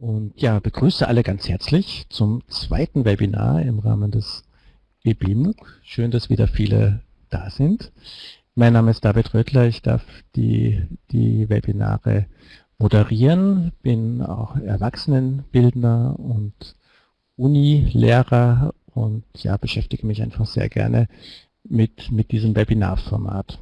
Und ja, begrüße alle ganz herzlich zum zweiten Webinar im Rahmen des EBMUG. Schön, dass wieder viele da sind. Mein Name ist David Röttler, ich darf die, die Webinare moderieren, bin auch Erwachsenenbildner und Uni-Lehrer und ja, beschäftige mich einfach sehr gerne mit, mit diesem Webinarformat.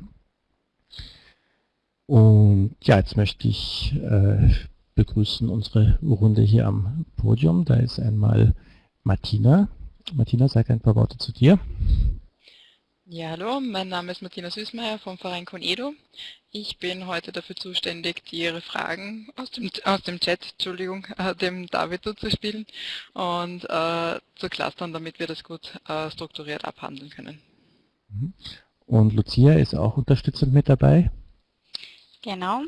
Und ja, jetzt möchte ich äh, begrüßen unsere Runde hier am Podium. Da ist einmal Martina. Martina, sag ein paar Worte zu dir. Ja, hallo, mein Name ist Martina Süßmeier vom Verein Conedo. Ich bin heute dafür zuständig, die Ihre Fragen aus dem, aus dem Chat, Entschuldigung, äh, dem David zuzuspielen und äh, zu clustern, damit wir das gut äh, strukturiert abhandeln können. Mhm. Und Lucia ist auch unterstützend mit dabei. Genau.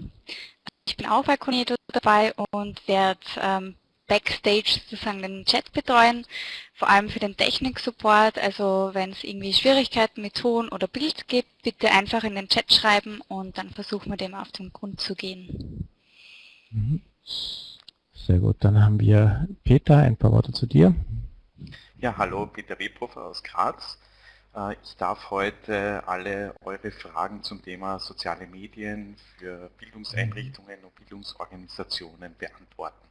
Ich bin auch bei Conedo dabei und werde ähm, Backstage sozusagen den Chat betreuen, vor allem für den Technik-Support. Also wenn es irgendwie Schwierigkeiten mit Ton oder Bild gibt, bitte einfach in den Chat schreiben und dann versuchen wir dem auf den Grund zu gehen. Mhm. Sehr gut, dann haben wir Peter, ein paar Worte zu dir. Ja, hallo, Peter Webhofer aus Graz. Äh, ich darf heute alle eure Fragen zum Thema soziale Medien für Bildungseinrichtungen und Bildungsorganisationen beantworten.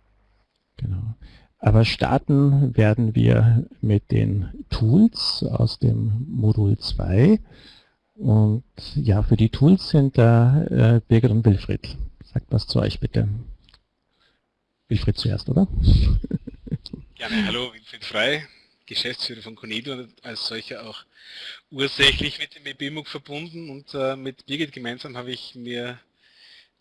Genau. Aber starten werden wir mit den Tools aus dem Modul 2. Und ja, für die Tools sind da äh, Birgit und Wilfried. Sagt was zu euch bitte. Wilfried zuerst, oder? Gerne, hallo, Wilfried Frei. Geschäftsführer von Conedo und als solcher auch ursächlich mit dem EBMUG verbunden und äh, mit Birgit gemeinsam habe ich mir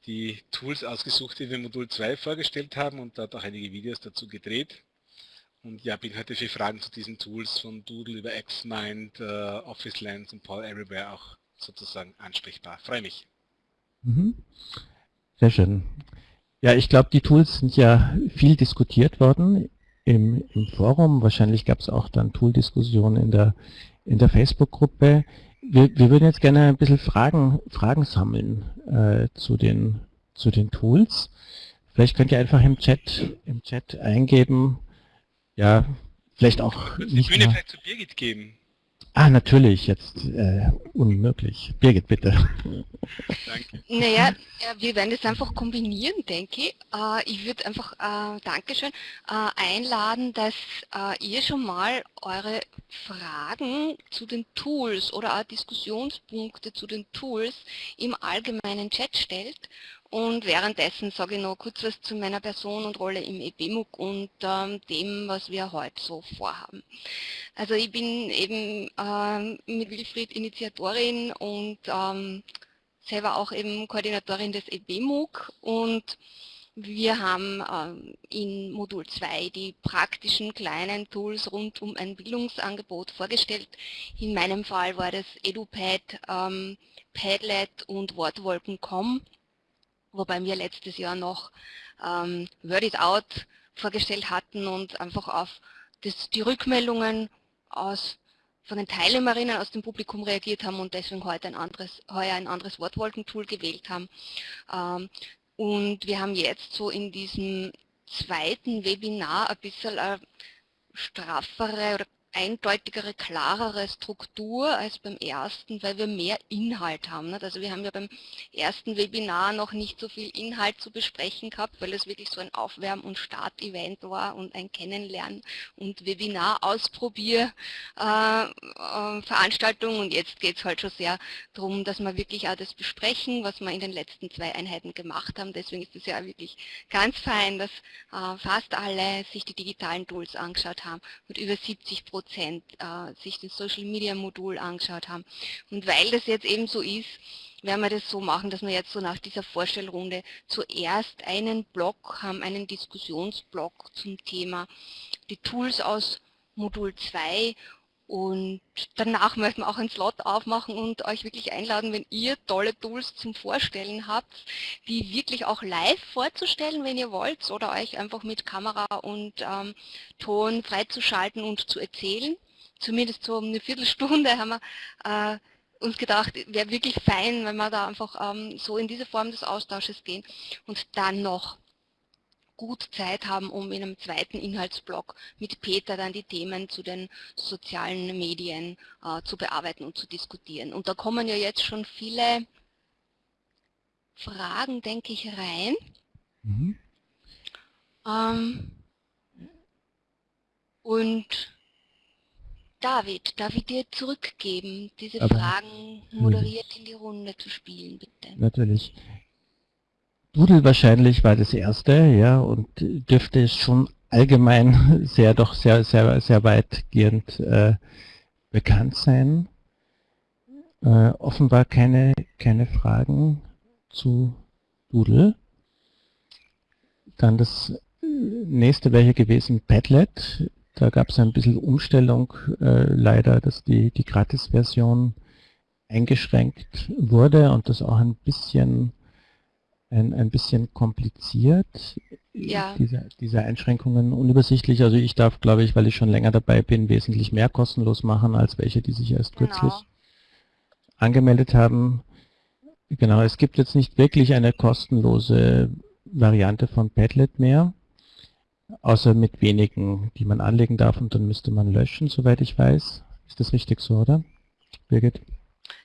die Tools ausgesucht, die wir Modul 2 vorgestellt haben und dort auch einige Videos dazu gedreht. Und ja, bin heute für Fragen zu diesen Tools von Doodle über XMind, äh, Office Lens und Paul Everywhere auch sozusagen ansprechbar. Freue mich. Mhm. Sehr schön. Ja, ich glaube, die Tools sind ja viel diskutiert worden im, im Forum. Wahrscheinlich gab es auch dann Tool-Diskussionen in der, in der Facebook-Gruppe. Wir, wir würden jetzt gerne ein bisschen Fragen, Fragen sammeln äh, zu, den, zu den Tools. Vielleicht könnt ihr einfach im Chat, im Chat eingeben, ja, vielleicht auch... Sie die Bühne vielleicht zu Birgit geben? Ah, natürlich, jetzt äh, unmöglich. Birgit, bitte. Danke. Naja, wir werden das einfach kombinieren, denke ich. Äh, ich würde einfach, äh, Dankeschön, äh, einladen, dass ihr schon mal eure Fragen zu den Tools oder auch Diskussionspunkte zu den Tools im allgemeinen Chat stellt und währenddessen sage ich noch kurz was zu meiner Person und Rolle im EBMUG und ähm, dem, was wir heute so vorhaben. Also ich bin eben ähm, mit Wilfried Initiatorin und ähm, selber auch eben Koordinatorin des EBMUG und wir haben ähm, in Modul 2 die praktischen kleinen Tools rund um ein Bildungsangebot vorgestellt. In meinem Fall war das EduPad, ähm, Padlet und Wortwolken.com wobei wir letztes Jahr noch ähm, Word It Out vorgestellt hatten und einfach auf das, die Rückmeldungen aus, von den Teilnehmerinnen aus dem Publikum reagiert haben und deswegen heute ein anderes, heuer ein anderes Wortwolkentool gewählt haben. Ähm, und wir haben jetzt so in diesem zweiten Webinar ein bisschen eine straffere oder eindeutigere, klarere Struktur als beim ersten, weil wir mehr Inhalt haben. Also wir haben ja beim ersten Webinar noch nicht so viel Inhalt zu besprechen gehabt, weil es wirklich so ein Aufwärm- und Start-Event war und ein Kennenlernen und Webinar-Ausprobier-Veranstaltung. Äh, äh, und jetzt geht es halt schon sehr darum, dass wir wirklich auch das besprechen, was wir in den letzten zwei Einheiten gemacht haben. Deswegen ist es ja wirklich ganz fein, dass äh, fast alle sich die digitalen Tools angeschaut haben und über 70 Prozent Prozent äh, sich das Social Media Modul angeschaut haben. Und weil das jetzt eben so ist, werden wir das so machen, dass wir jetzt so nach dieser Vorstellrunde zuerst einen Block haben, einen Diskussionsblock zum Thema die Tools aus Modul 2 und danach möchten wir auch einen Slot aufmachen und euch wirklich einladen, wenn ihr tolle Tools zum Vorstellen habt, die wirklich auch live vorzustellen, wenn ihr wollt, oder euch einfach mit Kamera und ähm, Ton freizuschalten und zu erzählen. Zumindest so eine Viertelstunde haben wir äh, uns gedacht, wäre wirklich fein, wenn wir da einfach ähm, so in diese Form des Austausches gehen und dann noch gut Zeit haben, um in einem zweiten Inhaltsblock mit Peter dann die Themen zu den sozialen Medien äh, zu bearbeiten und zu diskutieren. Und da kommen ja jetzt schon viele Fragen, denke ich, rein. Mhm. Ähm, und David, darf ich dir zurückgeben, diese Aber Fragen moderiert in die Runde zu spielen, bitte? Natürlich. Doodle wahrscheinlich war das erste, ja, und dürfte es schon allgemein sehr, doch sehr, sehr, sehr weitgehend äh, bekannt sein. Äh, offenbar keine, keine Fragen zu Doodle. Dann das nächste wäre hier gewesen Padlet. Da gab es ein bisschen Umstellung äh, leider, dass die, die Gratis-Version eingeschränkt wurde und das auch ein bisschen ein, ein bisschen kompliziert, ja. diese, diese Einschränkungen unübersichtlich. Also ich darf, glaube ich, weil ich schon länger dabei bin, wesentlich mehr kostenlos machen, als welche, die sich erst genau. kürzlich angemeldet haben. Genau, es gibt jetzt nicht wirklich eine kostenlose Variante von Padlet mehr, außer mit wenigen, die man anlegen darf und dann müsste man löschen, soweit ich weiß. Ist das richtig so, oder? Birgit?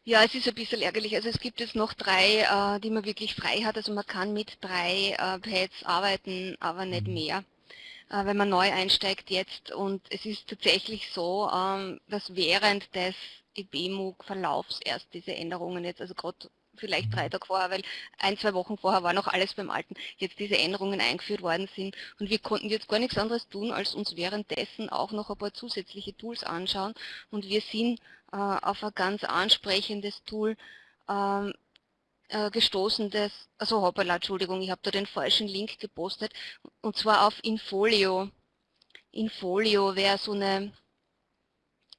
Ja, es ist ein bisschen ärgerlich. Also es gibt jetzt noch drei, äh, die man wirklich frei hat. Also man kann mit drei äh, Pads arbeiten, aber nicht mhm. mehr, äh, wenn man neu einsteigt jetzt. Und es ist tatsächlich so, ähm, dass während des EBMUG-Verlaufs erst diese Änderungen jetzt, also gerade vielleicht drei. Tage vorher, weil ein, zwei Wochen vorher war noch alles beim Alten, jetzt diese Änderungen eingeführt worden sind. Und wir konnten jetzt gar nichts anderes tun, als uns währenddessen auch noch ein paar zusätzliche Tools anschauen. Und wir sind äh, auf ein ganz ansprechendes Tool ähm, äh, gestoßen, das, also hoppala, Entschuldigung, ich habe da den falschen Link gepostet, und zwar auf Infolio. Infolio wäre so eine,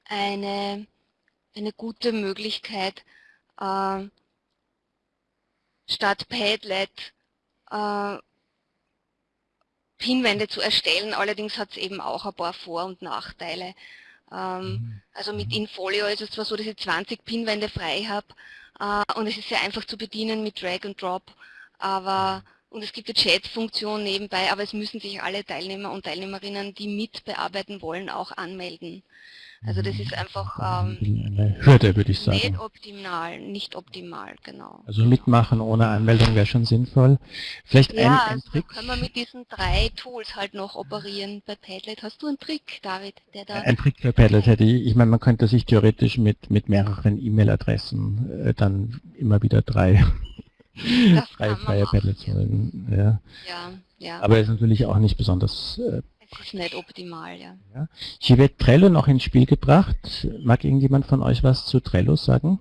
eine, eine gute Möglichkeit, äh, statt Padlet äh, Pinwände zu erstellen. Allerdings hat es eben auch ein paar Vor- und Nachteile. Ähm, mhm. also mit mhm. Infolio ist es zwar so, dass ich 20 Pinwände frei habe äh, und es ist sehr einfach zu bedienen mit Drag and Drop, aber mhm. und es gibt eine Chat-Funktion nebenbei, aber es müssen sich alle Teilnehmer und Teilnehmerinnen, die mitbearbeiten wollen, auch anmelden. Also das ist einfach ähm, Hürde, würde ich sagen. Nicht optimal, nicht optimal, genau. Also mitmachen ohne Anmeldung wäre schon sinnvoll. Vielleicht ja, ein, ein also Trick. können wir mit diesen drei Tools halt noch operieren bei Padlet. Hast du einen Trick, David, der da... Ein Trick bei Padlet hätte ich, ich meine, man könnte sich theoretisch mit, mit mehreren E-Mail-Adressen äh, dann immer wieder drei, drei freie Padlets holen. Ja. ja, ja. Aber es ist natürlich auch nicht besonders äh, ist nicht optimal, ja. ja. Hier wird Trello noch ins Spiel gebracht. Mag irgendjemand von euch was zu Trello sagen?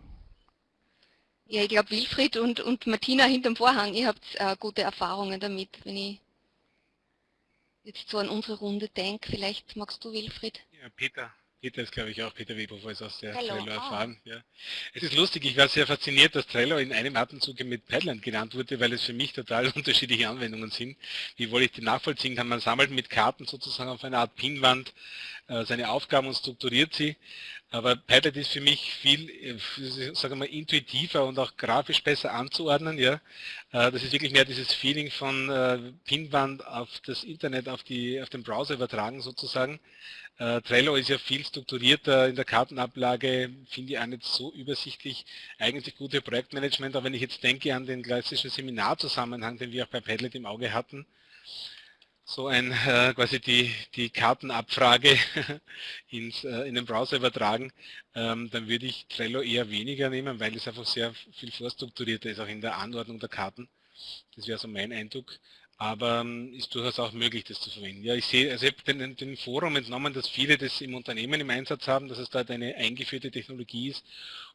Ja, ich glaube Wilfried und, und Martina hinterm Vorhang, ihr habt äh, gute Erfahrungen damit, wenn ich jetzt so an unsere Runde denke. Vielleicht magst du, Wilfried? Ja, Peter. Peter ist, glaube ich, auch Peter Weber, ist aus der Trello, Trello ah. erfahren. Ja. Es ist lustig, ich war sehr fasziniert, dass Trello in einem Atemzug mit Padland genannt wurde, weil es für mich total unterschiedliche Anwendungen sind. Wie wollte ich die nachvollziehen kann? Man sammelt mit Karten sozusagen auf einer Art Pinwand äh, seine Aufgaben und strukturiert sie. Aber Padlet ist für mich viel, äh, sagen wir mal, intuitiver und auch grafisch besser anzuordnen. Ja, äh, Das ist wirklich mehr dieses Feeling von Pinwand auf das Internet, auf, die, auf den Browser übertragen sozusagen. Äh, Trello ist ja viel strukturierter in der Kartenablage, finde ich auch nicht so übersichtlich. Eigentlich gute Projektmanagement, aber wenn ich jetzt denke an den klassischen Seminarzusammenhang, den wir auch bei Padlet im Auge hatten, so ein äh, quasi die, die Kartenabfrage ins, äh, in den Browser übertragen, ähm, dann würde ich Trello eher weniger nehmen, weil es einfach sehr viel vorstrukturierter ist, auch in der Anordnung der Karten. Das wäre so mein Eindruck aber ähm, ist durchaus auch möglich, das zu verwenden. Ja, ich sehe, also ich habe den, den Forum entnommen, dass viele das im Unternehmen im Einsatz haben, dass es dort eine eingeführte Technologie ist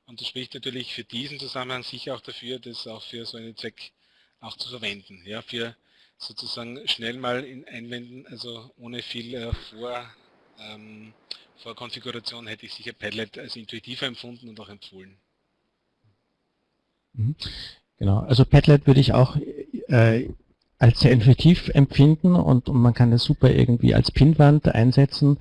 und das spricht natürlich für diesen Zusammenhang sicher auch dafür, das auch für so einen Zweck auch zu verwenden, ja, für sozusagen schnell mal in einwenden, also ohne viel äh, Vor, ähm, Vorkonfiguration hätte ich sicher Padlet als intuitiver empfunden und auch empfohlen. Mhm. Genau, also Padlet würde ich auch äh, als sehr intuitiv empfinden und, und man kann das super irgendwie als Pinwand einsetzen.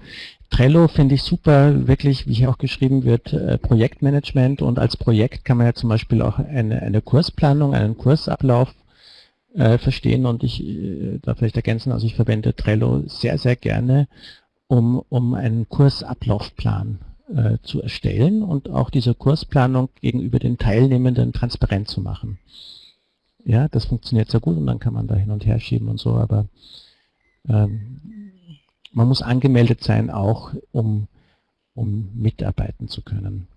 Trello finde ich super, wirklich, wie hier auch geschrieben wird, äh, Projektmanagement und als Projekt kann man ja zum Beispiel auch eine, eine Kursplanung, einen Kursablauf äh, verstehen und ich äh, da vielleicht ergänzen, also ich verwende Trello sehr, sehr gerne, um, um einen Kursablaufplan äh, zu erstellen und auch diese Kursplanung gegenüber den Teilnehmenden transparent zu machen. Ja, das funktioniert sehr gut und dann kann man da hin und her schieben und so, aber ähm, man muss angemeldet sein auch, um, um mitarbeiten zu können.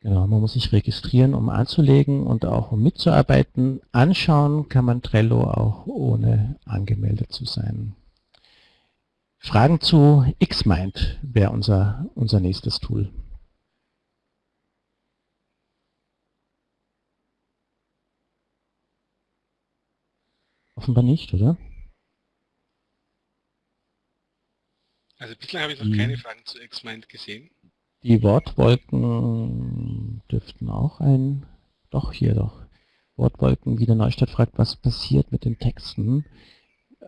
Genau, man muss sich registrieren, um anzulegen und auch um mitzuarbeiten. Anschauen kann man Trello auch ohne angemeldet zu sein. Fragen zu Xmind wäre unser, unser nächstes Tool. Offenbar nicht, oder? Also bislang habe ich noch hm. keine Fragen zu Xmind gesehen. Die Wortwolken dürften auch ein, doch hier doch. Wortwolken, wie der Neustadt fragt, was passiert mit den Texten,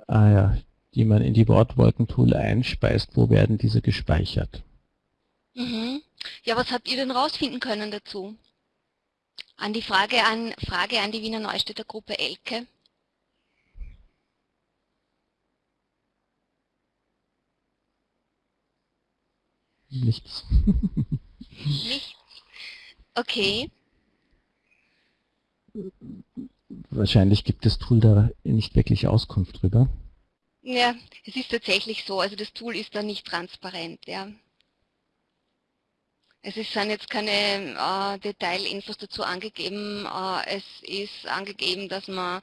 ah ja, die man in die Wortwolken-Tool einspeist, wo werden diese gespeichert? Mhm. Ja, was habt ihr denn rausfinden können dazu? An die Frage an, Frage an die Wiener Neustädter Gruppe Elke. Nichts. Nichts. Okay. Wahrscheinlich gibt das Tool da nicht wirklich Auskunft drüber. Ja, es ist tatsächlich so. Also das Tool ist da nicht transparent. Ja. Es ist, sind jetzt keine äh, Detailinfos dazu angegeben. Äh, es ist angegeben, dass man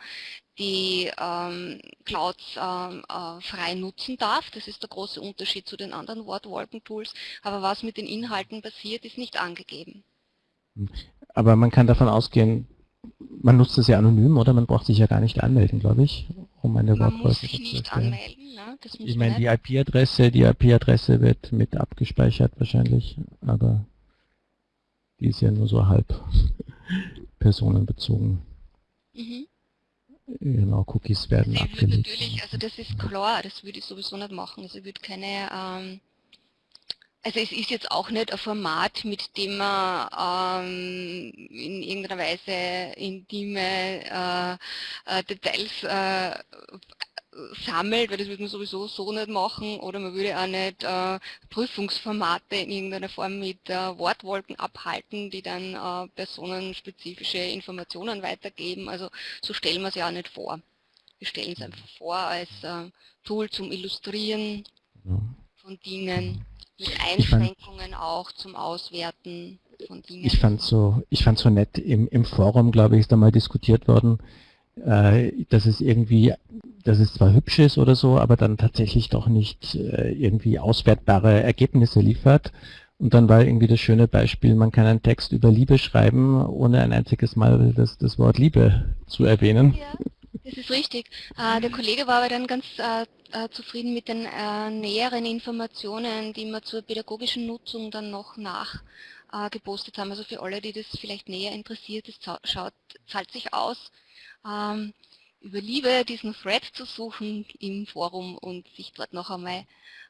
die ähm, Clouds ähm, äh, frei nutzen darf. Das ist der große Unterschied zu den anderen Wortwolken-Tools. Aber was mit den Inhalten passiert, ist nicht angegeben. Aber man kann davon ausgehen, man nutzt es ja anonym, oder? Man braucht sich ja gar nicht anmelden, glaube ich, um eine Wortwolke zu nicht anmelden. Ne? ich meine, die IP-Adresse, die IP-Adresse wird mit abgespeichert wahrscheinlich, aber die ist ja nur so halb personenbezogen. Mhm. Genau, Cookies werden also abgelegt. Natürlich, also das ist klar, das würde ich sowieso nicht machen. Also ich würde keine, ähm, also es ist jetzt auch nicht ein Format, mit dem man ähm, in irgendeiner Weise intime äh, äh, Details äh, sammelt, weil das würde man sowieso so nicht machen, oder man würde auch nicht äh, Prüfungsformate in irgendeiner Form mit äh, Wortwolken abhalten, die dann äh, personenspezifische Informationen weitergeben. Also so stellen wir es ja auch nicht vor. Wir stellen es einfach vor als äh, Tool zum Illustrieren von Dingen, mit Einschränkungen auch zum Auswerten von Dingen. Ich fand so, ich fand so nett, im, im Forum, glaube ich, ist da mal diskutiert worden, äh, dass es irgendwie, dass es zwar hübsch ist oder so, aber dann tatsächlich doch nicht äh, irgendwie auswertbare Ergebnisse liefert. Und dann war irgendwie das schöne Beispiel, man kann einen Text über Liebe schreiben, ohne ein einziges Mal das, das Wort Liebe zu erwähnen. Ja, das ist richtig. Äh, der Kollege war aber dann ganz äh, äh, zufrieden mit den äh, näheren Informationen, die wir zur pädagogischen Nutzung dann noch nachgepostet haben. Also für alle, die das vielleicht näher interessiert, das zahlt sich aus, ähm, über Liebe diesen Thread zu suchen im Forum und sich dort noch einmal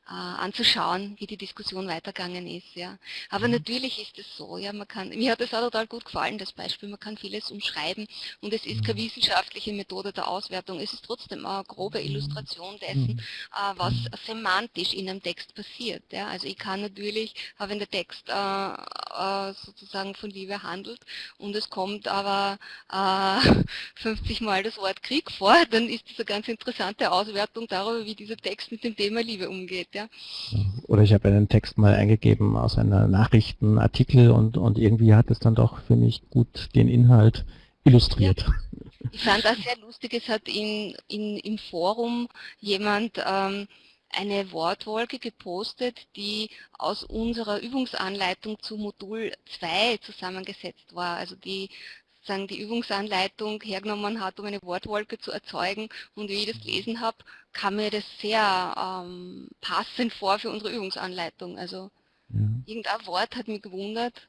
anzuschauen, wie die Diskussion weitergegangen ist. Ja. Aber mhm. natürlich ist es so, ja, man kann, mir hat es auch total gut gefallen, das Beispiel, man kann vieles umschreiben und es ist keine mhm. wissenschaftliche Methode der Auswertung, es ist trotzdem eine grobe mhm. Illustration dessen, mhm. äh, was semantisch in einem Text passiert. Ja. Also ich kann natürlich, äh, wenn der Text äh, äh, sozusagen von Liebe handelt und es kommt aber 50 äh, Mal das Wort Krieg vor, dann ist das eine ganz interessante Auswertung darüber, wie dieser Text mit dem Thema Liebe umgeht ja. Oder ich habe einen Text mal eingegeben aus einer Nachrichtenartikel und, und irgendwie hat es dann doch für mich gut den Inhalt illustriert. Ja. Ich fand das sehr lustig, es hat in, in, im Forum jemand ähm, eine Wortwolke gepostet, die aus unserer Übungsanleitung zu Modul 2 zusammengesetzt war. Also die sagen, die Übungsanleitung hergenommen hat, um eine Wortwolke zu erzeugen. Und wie ich das gelesen habe, kam mir das sehr ähm, passend vor für unsere Übungsanleitung. Also ja. irgendein Wort hat mich gewundert,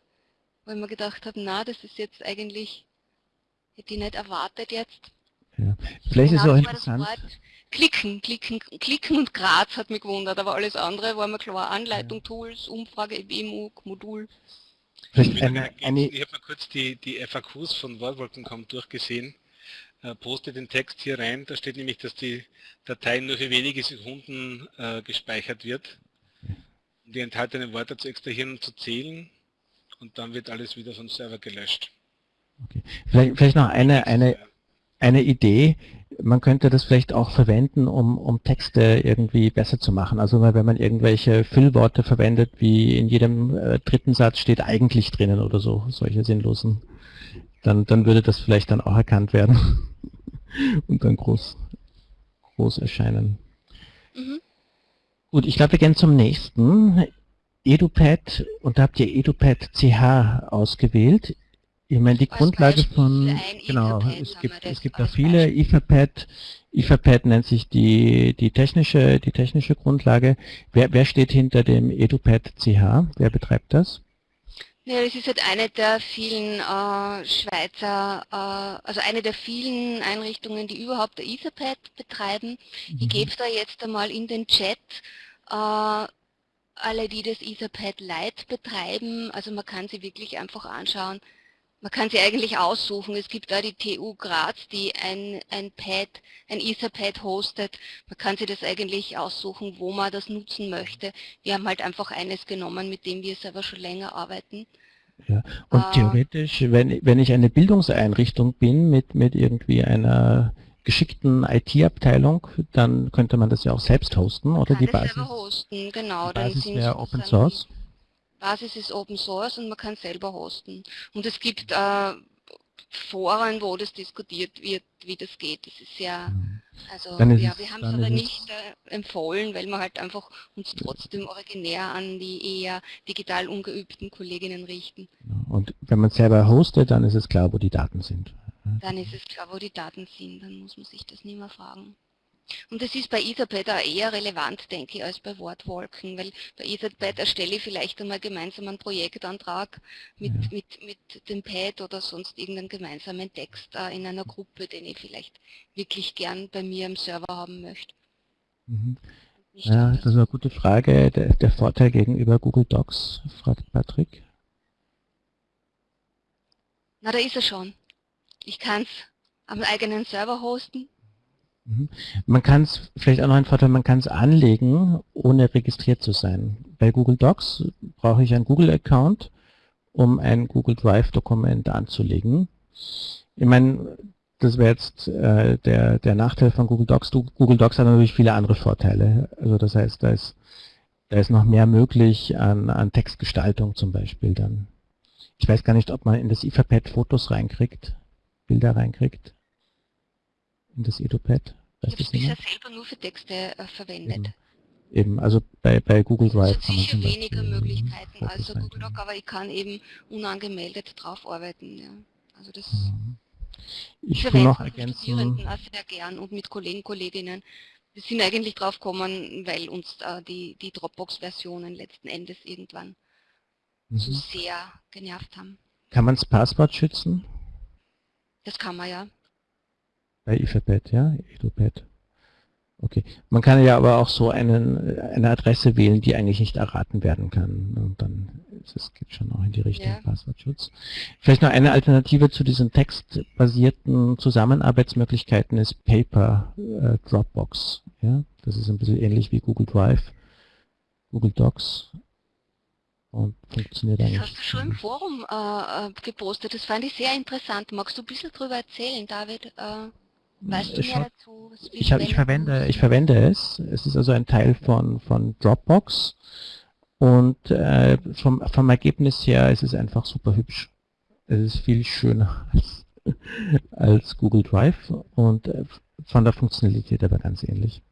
weil ich mir gedacht habe, na, das ist jetzt eigentlich, hätte ich nicht erwartet jetzt. Ja. Vielleicht ist es auch interessant. Klicken, klicken, klicken und Graz hat mich gewundert, aber alles andere war mir klar. Anleitung, ja. Tools, Umfrage, EBMUG, Modul. Eine, eine, ich habe mal kurz die, die FAQs von Wortwolken.com durchgesehen äh, poste den Text hier rein. Da steht nämlich, dass die Datei nur für wenige Sekunden äh, gespeichert wird, um die enthaltenen Worte zu extrahieren und zu zählen. Und dann wird alles wieder vom Server gelöscht. Okay. Vielleicht, vielleicht noch eine, eine, eine Idee. Man könnte das vielleicht auch verwenden, um, um Texte irgendwie besser zu machen. Also wenn man irgendwelche Füllworte verwendet, wie in jedem äh, dritten Satz steht eigentlich drinnen oder so, solche sinnlosen, dann, dann würde das vielleicht dann auch erkannt werden und dann groß, groß erscheinen. Mhm. Gut, ich glaube, wir gehen zum nächsten. EduPad, und da habt ihr EduPad CH ausgewählt. Ich meine, die Grundlage von, genau, es gibt, es gibt da viele, Etherpad, Etherpad nennt sich die, die technische, die technische Grundlage. Wer, wer steht hinter dem EduPad CH? Wer betreibt das? Ja, das ist halt eine der vielen äh, Schweizer, äh, also eine der vielen Einrichtungen, die überhaupt der Etherpad betreiben. Mhm. Ich gebe da jetzt einmal in den Chat äh, alle, die das Etherpad Lite betreiben, also man kann sie wirklich einfach anschauen. Man kann sie eigentlich aussuchen. Es gibt da die TU Graz, die ein, ein Pad, ein Etherpad hostet. Man kann sich das eigentlich aussuchen, wo man das nutzen möchte. Wir haben halt einfach eines genommen, mit dem wir selber schon länger arbeiten. Ja. Und äh, theoretisch, wenn, wenn ich eine Bildungseinrichtung bin mit, mit irgendwie einer geschickten IT-Abteilung, dann könnte man das ja auch selbst hosten, oder die Basis? hosten, genau. Die Basis wäre Open Source. Basis ist Open Source und man kann selber hosten. Und es gibt äh, Foren, wo das diskutiert wird, wie das geht. Das ist ja, mhm. also ja, wir haben es aber nicht äh, empfohlen, weil wir halt einfach uns trotzdem originär an die eher digital ungeübten Kolleginnen richten. Und wenn man selber hostet, dann ist es klar, wo die Daten sind. Dann ist es klar, wo die Daten sind, dann muss man sich das nicht mehr fragen. Und das ist bei Etherpad auch eher relevant, denke ich, als bei Wortwolken, weil bei Etherpad erstelle ich vielleicht einmal gemeinsam einen Projektantrag mit, ja. mit, mit dem Pad oder sonst irgendeinen gemeinsamen Text äh, in einer Gruppe, den ich vielleicht wirklich gern bei mir im Server haben möchte. Mhm. Ja, das ist eine gute Frage. Der, der Vorteil gegenüber Google Docs, fragt Patrick. Na, da ist er schon. Ich kann es am eigenen Server hosten. Man kann es, vielleicht auch noch ein Vorteil, man kann es anlegen, ohne registriert zu sein. Bei Google Docs brauche ich einen Google-Account, um ein Google Drive-Dokument anzulegen. Ich meine, das wäre jetzt äh, der, der Nachteil von Google Docs. Google Docs hat natürlich viele andere Vorteile. Also das heißt, da ist, da ist noch mehr möglich an, an Textgestaltung zum Beispiel dann. Ich weiß gar nicht, ob man in das Etherpad Fotos reinkriegt, Bilder reinkriegt in das EduPad. Ich habe es bisher selber nur für Texte äh, verwendet. Eben. Eben, also bei, bei Google Drive es gibt sicher weniger Möglichkeiten als Google Doc, aber ich kann eben unangemeldet drauf arbeiten. Ja. Also das mhm. ich will noch ergänzen. Studierenden auch sehr gern und mit Kollegen, Kolleginnen. Wir sind eigentlich drauf gekommen, weil uns äh, die, die Dropbox-Versionen letzten Endes irgendwann mhm. so sehr genervt haben. Kann man das Passwort schützen? Das kann man ja. Bei Etherpad, ja, Etherpad. Okay. Man kann ja aber auch so einen, eine Adresse wählen, die eigentlich nicht erraten werden kann. Und dann ist es geht schon auch in die Richtung ja. Passwortschutz. Vielleicht noch eine Alternative zu diesen textbasierten Zusammenarbeitsmöglichkeiten ist Paper äh, Dropbox. Ja, das ist ein bisschen ähnlich wie Google Drive, Google Docs und funktioniert das eigentlich. Das hast du schon im Forum äh, äh, gepostet. Das fand ich sehr interessant. Magst du ein bisschen darüber erzählen, David? Äh Weißt du mehr dazu? Ich, hab, ich, verwende, ich verwende es. Es ist also ein Teil von, von Dropbox. Und äh, vom, vom Ergebnis her ist es einfach super hübsch. Es ist viel schöner als, als Google Drive und äh, von der Funktionalität aber ganz ähnlich.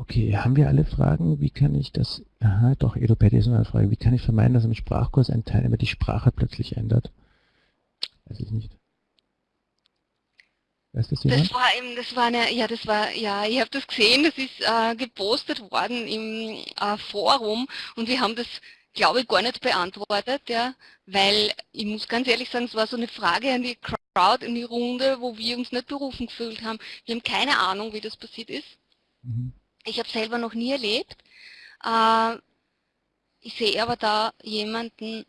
Okay, haben wir alle Fragen? Wie kann ich das, aha, doch, Edopedia ist noch eine Frage. Wie kann ich vermeiden, dass im Sprachkurs ein Teilnehmer die Sprache plötzlich ändert? Weiß ich nicht. Weiß das jemand? Das war eben, das war eine, ja, das war, ja, ich habe das gesehen, das ist äh, gepostet worden im äh, Forum und wir haben das, glaube ich, gar nicht beantwortet, ja, weil ich muss ganz ehrlich sagen, es war so eine Frage an die Crowd in die Runde, wo wir uns nicht berufen gefühlt haben. Wir haben keine Ahnung, wie das passiert ist. Mhm. Ich habe selber noch nie erlebt. Äh, Ich sehe aber da jemanden,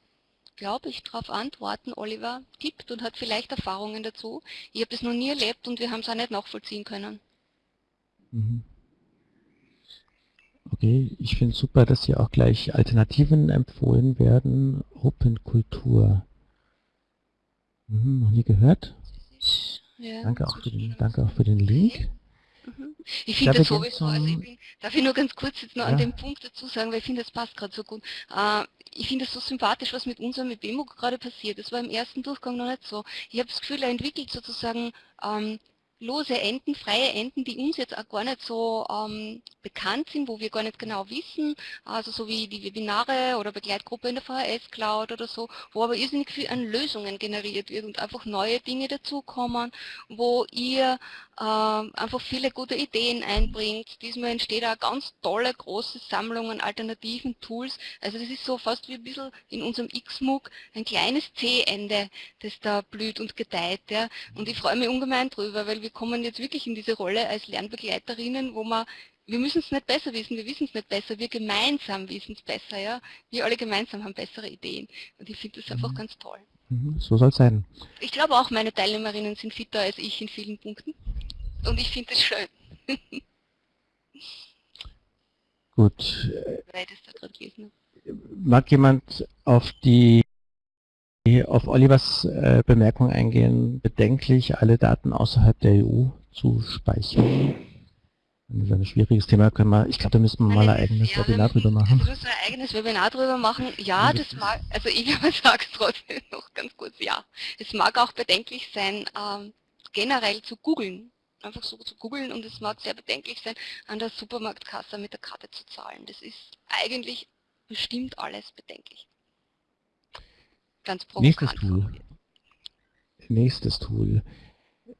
glaube ich, darauf antworten. Oliver tippt und hat vielleicht Erfahrungen dazu. Ich habe das noch nie erlebt und wir haben es auch nicht nachvollziehen können. Mhm. Okay, ich finde super, dass hier auch gleich Alternativen empfohlen werden. Open Kultur. Mhm, noch nie gehört? Ja, danke, auch den, danke auch für den Link. Mhm. Ich finde das sowieso, also ich bin, darf ich nur ganz kurz jetzt noch ja. an dem Punkt dazu sagen, weil ich finde, das passt gerade so gut. Äh, ich finde es so sympathisch, was mit unserem mit Bemo gerade passiert. Das war im ersten Durchgang noch nicht so. Ich habe das Gefühl, er entwickelt sozusagen ähm, lose Enden, freie Enden, die uns jetzt auch gar nicht so ähm, bekannt sind, wo wir gar nicht genau wissen, also so wie die Webinare oder Begleitgruppe in der VHS Cloud oder so, wo aber irrsinnig viel an Lösungen generiert wird und einfach neue Dinge dazukommen, wo ihr einfach viele gute Ideen einbringt. Diesmal entsteht auch ganz tolle große Sammlung an alternativen Tools. Also das ist so fast wie ein bisschen in unserem XMOOC ein kleines C-Ende, das da blüht und gedeiht. Ja. Und ich freue mich ungemein drüber, weil wir kommen jetzt wirklich in diese Rolle als Lernbegleiterinnen, wo man wir müssen es nicht besser wissen, wir wissen es nicht besser, wir gemeinsam wissen es besser, ja. Wir alle gemeinsam haben bessere Ideen. Und ich finde das einfach mhm. ganz toll. Mhm, so soll es sein. Ich glaube auch, meine Teilnehmerinnen sind fitter als ich in vielen Punkten. Und ich finde es schön. Gut. Mag jemand auf die auf Olivers äh, Bemerkung eingehen, bedenklich, alle Daten außerhalb der EU zu speichern? Das ist ein schwieriges Thema, können wir, ich glaube, da müssen wir mal ein eigenes ja, Webinar drüber machen. Du ein eigenes Webinar drüber machen, ja, das mag, also ich sage es trotzdem noch ganz kurz, ja. Es mag auch bedenklich sein, ähm, generell zu googeln, einfach so zu googeln und es mag sehr bedenklich sein, an der Supermarktkasse mit der Karte zu zahlen. Das ist eigentlich bestimmt alles bedenklich. Ganz provokant. Nächstes Tool. Nächstes Tool.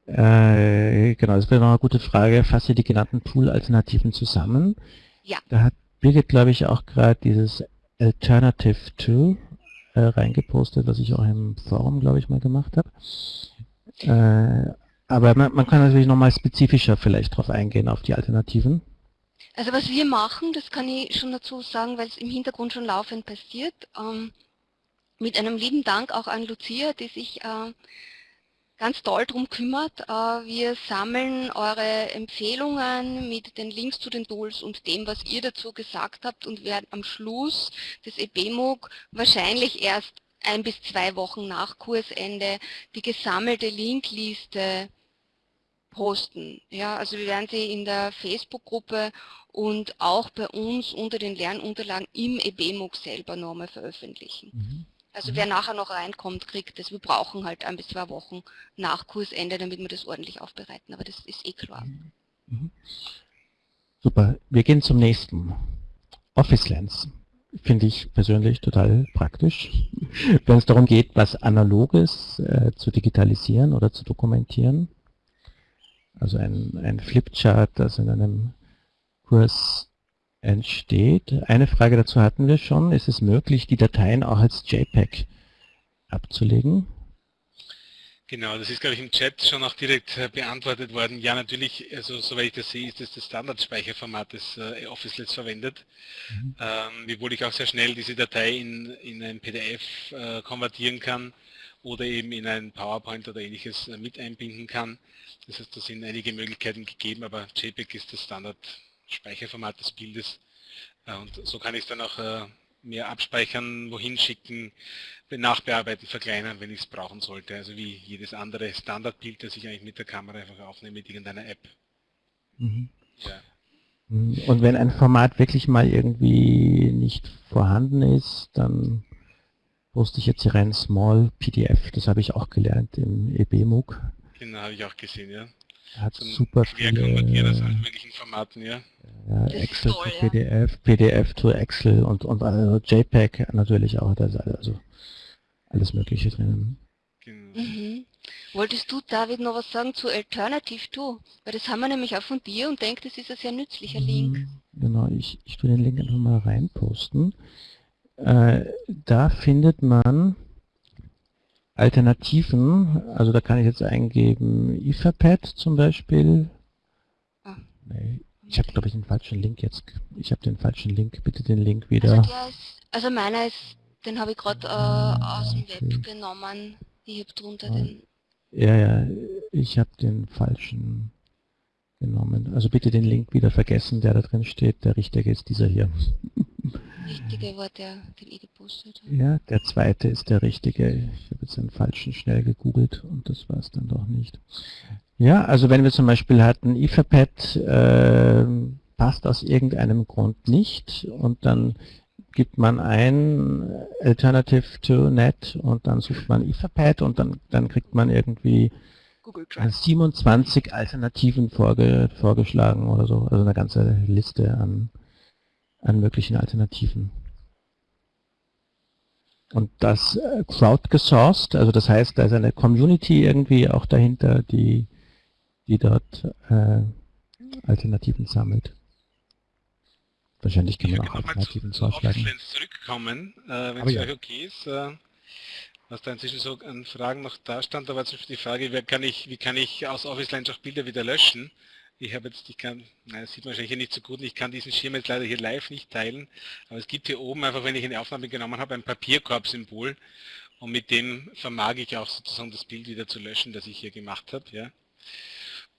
Äh, genau, das wäre noch eine gute Frage. Fasse die genannten Tool-Alternativen zusammen. Ja. Da hat Birgit, glaube ich, auch gerade dieses Alternative Tool äh, reingepostet, was ich auch im Forum, glaube ich, mal gemacht habe. Äh, aber man, man, kann natürlich nochmal spezifischer vielleicht drauf eingehen, auf die Alternativen. Also was wir machen, das kann ich schon dazu sagen, weil es im Hintergrund schon laufend passiert. Ähm, mit einem lieben Dank auch an Lucia, die sich äh, ganz toll darum kümmert. Äh, wir sammeln eure Empfehlungen mit den Links zu den Tools und dem, was ihr dazu gesagt habt und werden am Schluss des EBMOOC wahrscheinlich erst ein bis zwei Wochen nach Kursende die gesammelte Linkliste posten. Ja, also wir werden sie in der Facebook-Gruppe und auch bei uns unter den Lernunterlagen im EBMOOC selber nochmal veröffentlichen. Mhm. Also wer nachher noch reinkommt, kriegt das. Wir brauchen halt ein bis zwei Wochen nach Kursende, damit wir das ordentlich aufbereiten. Aber das ist eh klar. Mhm. Super. Wir gehen zum nächsten. Office Lens. Finde ich persönlich total praktisch, wenn es darum geht, was Analoges äh, zu digitalisieren oder zu dokumentieren. Also ein, ein Flipchart, das in einem Kurs entsteht. Eine Frage dazu hatten wir schon. Ist es möglich, die Dateien auch als JPEG abzulegen? Genau, das ist, glaube ich, im Chat schon auch direkt äh, beantwortet worden. Ja, natürlich, also soweit ich das sehe, ist das das Standardspeicherformat, das äh, OfficeLets verwendet. Mhm. Ähm, wiewohl ich auch sehr schnell diese Datei in, in ein PDF äh, konvertieren kann oder eben in ein PowerPoint oder ähnliches äh, mit einbinden kann. Das heißt, da sind einige Möglichkeiten gegeben, aber JPEG ist das Standard Speicherformat des Bildes. Äh, und so kann ich es dann auch äh, mehr abspeichern, wohin schicken, nachbearbeiten, verkleinern, wenn ich es brauchen sollte. Also wie jedes andere Standardbild, das ich eigentlich mit der Kamera einfach aufnehme mit irgendeiner App. Mhm. Ja. Und wenn ein Format wirklich mal irgendwie nicht vorhanden ist, dann poste ich jetzt hier rein Small PDF, das habe ich auch gelernt im EBMOOC. Genau, habe ich auch gesehen, ja. Hat Zum super viele... konvertieren aus allen möglichen Formaten, ja. Ja, Excel toll, to PDF, ja. PDF to Excel und, und also JPEG natürlich auch, da ist also alles mögliche drin. Genau. Mhm. Wolltest du, David, noch was sagen zu Alternative to? Weil das haben wir nämlich auch von dir und denkt, das ist ein sehr nützlicher Link. Mhm, genau, ich, ich tue den Link einfach mal reinposten. Äh, da findet man Alternativen, also da kann ich jetzt eingeben Etherpad zum Beispiel. Ah. Nee, ich habe glaube ich den falschen Link jetzt. Ich habe den falschen Link. Bitte den Link wieder. Also der ist Also meiner ist, den habe ich gerade äh, aus dem Web genommen. Ich habe drunter ja. den... Ja, ja, ich habe den falschen genommen. Also bitte den Link wieder vergessen, der da drin steht. Der richtige ist dieser hier. Richtige war der, den ich gepostet habe. Ja, der zweite ist der richtige. Ich habe jetzt den falschen schnell gegoogelt und das war es dann doch nicht. Ja, also wenn wir zum Beispiel hatten, Etherpad äh, passt aus irgendeinem Grund nicht und dann gibt man ein Alternative to Net und dann sucht man Etherpad und dann, dann kriegt man irgendwie 27 Alternativen vorge, vorgeschlagen oder so, also eine ganze Liste an, an möglichen Alternativen. Und das äh, crowdgesourced, also das heißt, da ist eine Community irgendwie auch dahinter, die, die dort äh, Alternativen sammelt. Wahrscheinlich kann man auch Alternativen vorschlagen. zurückkommen, äh, wenn es ja. euch okay ist. Äh, was da inzwischen so an Fragen noch da stand, da war zum Beispiel die Frage, kann ich, wie kann ich aus Office auch Bilder wieder löschen? Ich habe jetzt, ich kann, nein, das sieht man wahrscheinlich nicht so gut, ich kann diesen Schirm jetzt leider hier live nicht teilen, aber es gibt hier oben einfach, wenn ich eine Aufnahme genommen habe, ein Papierkorb-Symbol und mit dem vermag ich auch sozusagen das Bild wieder zu löschen, das ich hier gemacht habe, ja.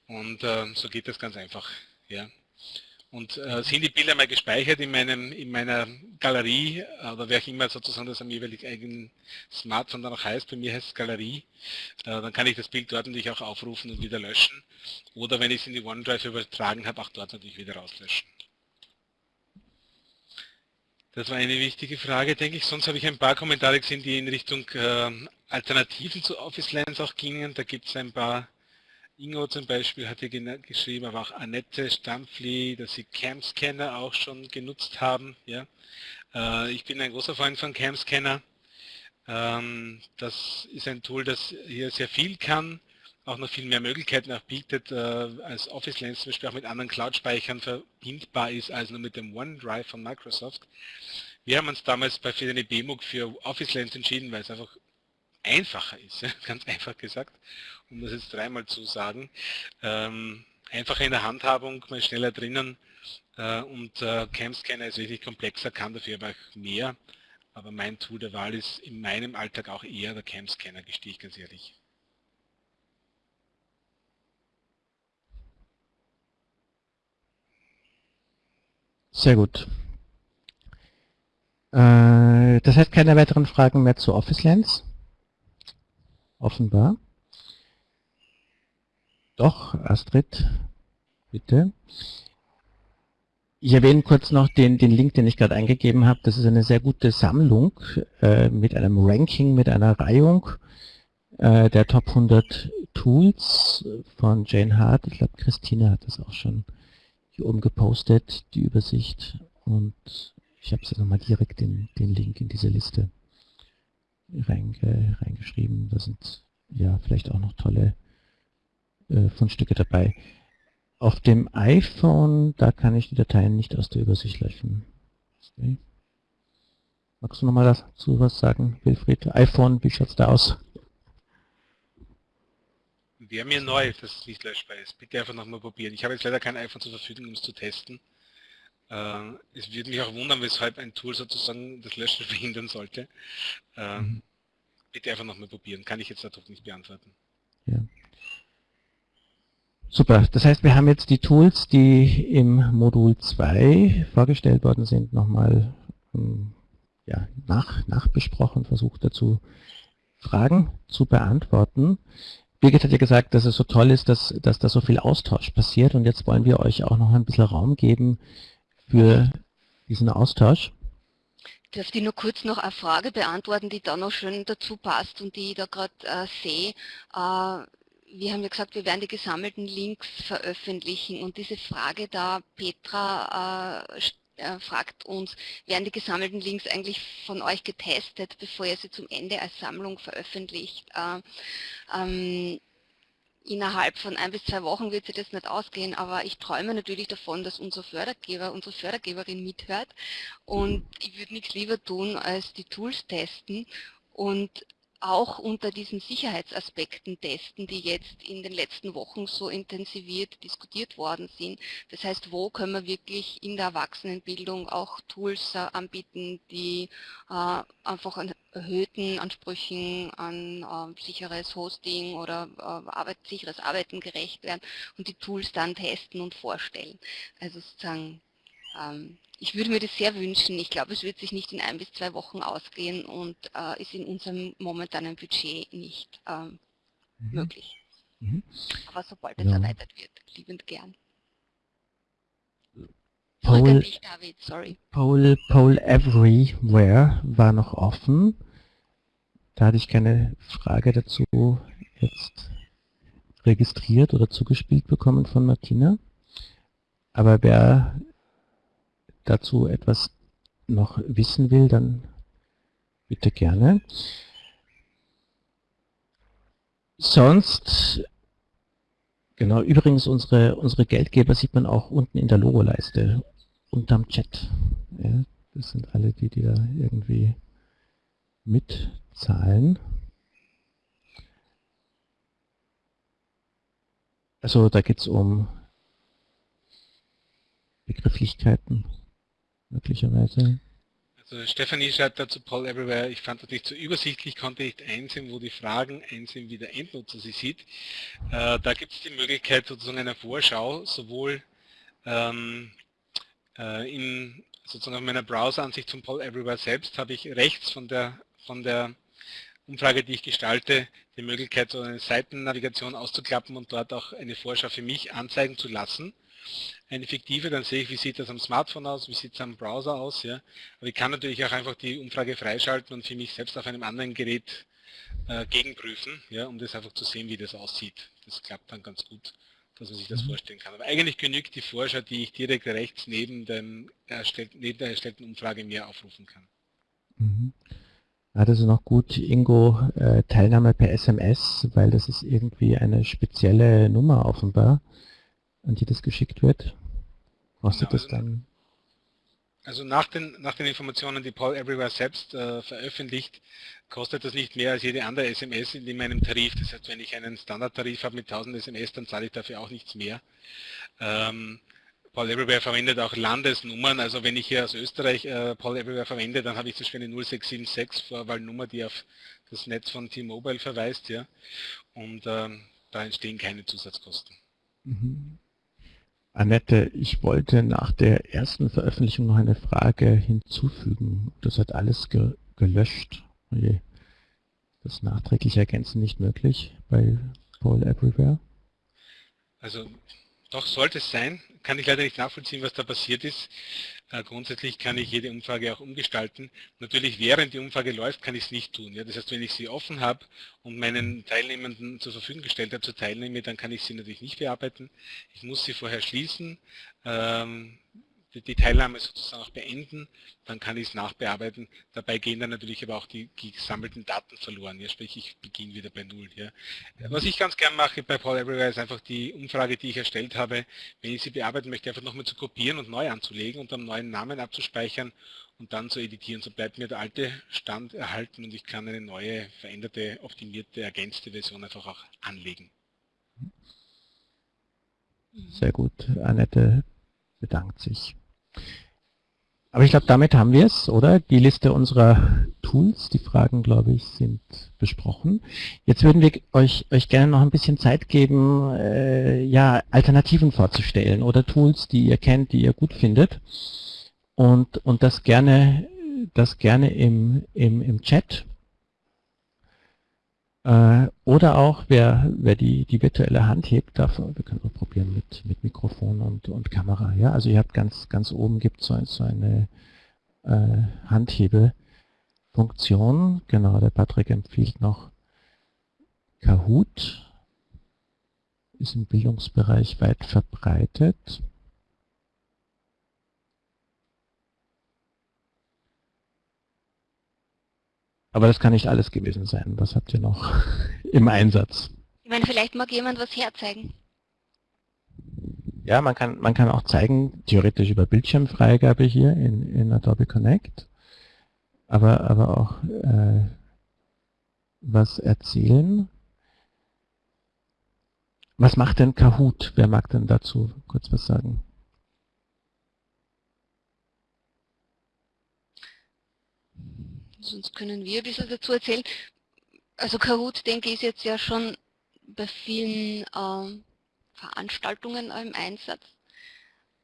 Und äh, so geht das ganz einfach, ja. Und äh, sind die Bilder mal gespeichert in, meinem, in meiner Galerie oder wer auch immer sozusagen das am jeweiligen eigenen Smartphone dann auch heißt, bei mir heißt es Galerie, äh, dann kann ich das Bild dort natürlich auch aufrufen und wieder löschen. Oder wenn ich es in die OneDrive übertragen habe, auch dort natürlich wieder rauslöschen. Das war eine wichtige Frage, denke ich. Sonst habe ich ein paar Kommentare gesehen, die in Richtung äh, Alternativen zu Office Lens auch gingen. Da gibt es ein paar Ingo zum Beispiel hat hier geschrieben, aber auch Annette Stampfli, dass sie Cam-Scanner auch schon genutzt haben. Ja. Äh, ich bin ein großer Freund von Cam-Scanner. Ähm, das ist ein Tool, das hier sehr viel kann, auch noch viel mehr Möglichkeiten auch bietet, äh, als Office Lens zum Beispiel auch mit anderen Cloud-Speichern verbindbar ist, als nur mit dem OneDrive von Microsoft. Wir haben uns damals bei für eine BMUG für Office Lens entschieden, weil es einfach einfacher ist, ganz einfach gesagt um das jetzt dreimal zu sagen. Ähm, einfacher in der Handhabung, mal schneller drinnen äh, und äh, Cam-Scanner ist wirklich komplexer, kann dafür aber auch mehr. Aber mein Tool der Wahl ist in meinem Alltag auch eher der Cam-Scanner, gestehe ich ganz ehrlich. Sehr gut. Äh, das heißt keine weiteren Fragen mehr zu Office Lens? Offenbar. Doch, Astrid, bitte. Ich erwähne kurz noch den, den Link, den ich gerade eingegeben habe. Das ist eine sehr gute Sammlung äh, mit einem Ranking, mit einer Reihung äh, der Top 100 Tools von Jane Hart. Ich glaube, Christine hat das auch schon hier oben gepostet, die Übersicht. Und ich habe es nochmal direkt den, den Link in diese Liste reinge, reingeschrieben. Da sind ja vielleicht auch noch tolle äh, Fundstücke dabei. Auf dem iPhone, da kann ich die Dateien nicht aus der Übersicht löschen. Okay. Magst du nochmal dazu was sagen, Wilfried? iPhone, wie schaut es da aus? Wäre mir neu, dass es nicht löschbar ist. Bitte einfach nochmal probieren. Ich habe jetzt leider kein iPhone zur Verfügung, um es zu testen. Äh, es würde mich auch wundern, weshalb ein Tool sozusagen das Löschen verhindern sollte. Äh, mhm. Bitte einfach nochmal probieren. Kann ich jetzt dadurch nicht beantworten. Ja. Super, das heißt, wir haben jetzt die Tools, die im Modul 2 vorgestellt worden sind, nochmal ähm, ja, nach, nachbesprochen, versucht dazu Fragen zu beantworten. Birgit hat ja gesagt, dass es so toll ist, dass, dass da so viel Austausch passiert und jetzt wollen wir euch auch noch ein bisschen Raum geben für diesen Austausch. Darf ich nur kurz noch eine Frage beantworten, die da noch schön dazu passt und die ich da gerade äh, sehe. Äh, wir haben ja gesagt, wir werden die gesammelten Links veröffentlichen und diese Frage da, Petra äh, äh, fragt uns, werden die gesammelten Links eigentlich von euch getestet, bevor ihr sie zum Ende als Sammlung veröffentlicht? Äh, ähm, innerhalb von ein bis zwei Wochen wird sich das nicht ausgehen, aber ich träume natürlich davon, dass unser Fördergeber, unsere Fördergeberin mithört und ich würde nichts lieber tun, als die Tools testen und auch unter diesen Sicherheitsaspekten testen, die jetzt in den letzten Wochen so intensiviert diskutiert worden sind. Das heißt, wo können wir wirklich in der Erwachsenenbildung auch Tools äh, anbieten, die äh, einfach erhöhten Ansprüchen an äh, sicheres Hosting oder äh, Arbeit, sicheres Arbeiten gerecht werden und die Tools dann testen und vorstellen. Also sozusagen ähm, ich würde mir das sehr wünschen. Ich glaube, es wird sich nicht in ein bis zwei Wochen ausgehen und äh, ist in unserem momentanen Budget nicht ähm, mhm. möglich. Mhm. Aber sobald es ja. erweitert wird, liebend gern. Poll. Poll, Poll Everywhere war noch offen. Da hatte ich keine Frage dazu jetzt registriert oder zugespielt bekommen von Martina. Aber wer dazu etwas noch wissen will, dann bitte gerne. Sonst, genau, übrigens unsere, unsere Geldgeber sieht man auch unten in der Logoleiste, unterm Chat. Ja, das sind alle die, die da irgendwie mitzahlen. Also da geht es um Begrifflichkeiten möglicherweise. Also Stefanie schreibt dazu Paul Everywhere, ich fand das nicht so übersichtlich, konnte nicht einsehen, wo die Fragen einsehen, wie der Endnutzer sie sieht. Äh, da gibt es die Möglichkeit sozusagen einer Vorschau, sowohl ähm, äh, in sozusagen auf meiner Browser-Ansicht zum Paul Everywhere selbst habe ich rechts von der, von der Umfrage, die ich gestalte, die Möglichkeit, so eine Seitennavigation auszuklappen und dort auch eine Vorschau für mich anzeigen zu lassen eine fiktive, dann sehe ich, wie sieht das am Smartphone aus, wie sieht es am Browser aus. Ja. Aber ich kann natürlich auch einfach die Umfrage freischalten und für mich selbst auf einem anderen Gerät äh, gegenprüfen, ja, um das einfach zu sehen, wie das aussieht. Das klappt dann ganz gut, dass man sich das mhm. vorstellen kann. Aber eigentlich genügt die Vorschau, die ich direkt rechts neben, dem erstellten, neben der erstellten Umfrage mir aufrufen kann. Mhm. Ja, das ist noch gut, Ingo, äh, Teilnahme per SMS, weil das ist irgendwie eine spezielle Nummer offenbar, an die das geschickt wird. Kostet genau, das also dann? Also nach den, nach den Informationen, die Paul Everywhere selbst äh, veröffentlicht, kostet das nicht mehr als jede andere SMS in meinem Tarif. Das heißt, wenn ich einen Standardtarif habe mit 1000 SMS, dann zahle ich dafür auch nichts mehr. Ähm, Paul Everywhere verwendet auch Landesnummern. Also wenn ich hier aus Österreich äh, Paul Everywhere verwende, dann habe ich zum Beispiel eine 0676 Vorwahlnummer, die auf das Netz von T-Mobile verweist. ja. Und ähm, da entstehen keine Zusatzkosten. Mhm. Annette, ich wollte nach der ersten Veröffentlichung noch eine Frage hinzufügen. Das hat alles ge gelöscht. Oje. Das nachträglich ergänzen nicht möglich bei Paul Everywhere? Also doch sollte es sein. Kann ich leider nicht nachvollziehen, was da passiert ist. Äh, grundsätzlich kann ich jede Umfrage auch umgestalten. Natürlich während die Umfrage läuft, kann ich es nicht tun. Ja? Das heißt, wenn ich sie offen habe und meinen Teilnehmenden zur Verfügung gestellt habe, zur Teilnahme, dann kann ich sie natürlich nicht bearbeiten. Ich muss sie vorher schließen. Ähm, die Teilnahme sozusagen auch beenden, dann kann ich es nachbearbeiten. Dabei gehen dann natürlich aber auch die, gesammelten Daten verloren. Ja, sprich, ich beginne wieder bei Null. Ja. Was ich ganz gern mache bei Paul Everywhere ist einfach die Umfrage, die ich erstellt habe, wenn ich sie bearbeiten möchte, einfach nochmal zu kopieren und neu anzulegen und am neuen Namen abzuspeichern und dann zu editieren. So bleibt mir der alte Stand erhalten und ich kann eine neue, veränderte, optimierte, ergänzte Version einfach auch anlegen. Sehr gut. Annette bedankt sich. Aber ich glaube, damit haben wir es, oder? Die Liste unserer Tools, die Fragen, glaube ich, sind besprochen. Jetzt würden wir euch, euch gerne noch ein bisschen Zeit geben, äh, ja, Alternativen vorzustellen oder Tools, die ihr kennt, die ihr gut findet. Und, und das gerne, das gerne im, im, im Chat oder auch, wer, wer die, die virtuelle Hand hebt, darf, wir können mal probieren mit, mit Mikrofon und, und Kamera. Ja? Also ihr habt ganz, ganz oben gibt so, so eine äh, Handhebefunktion. Genau, der Patrick empfiehlt noch Kahoot. Ist im Bildungsbereich weit verbreitet. Aber das kann nicht alles gewesen sein. Was habt ihr noch im Einsatz? Ich meine, vielleicht mag jemand was herzeigen. Ja, man kann, man kann auch zeigen, theoretisch über Bildschirmfreigabe hier in, in Adobe Connect, aber, aber auch äh, was erzählen. Was macht denn Kahoot? Wer mag denn dazu kurz was sagen? Sonst können wir ein bisschen dazu erzählen. Also Kahoot, denke ich, ist jetzt ja schon bei vielen ähm, Veranstaltungen im Einsatz.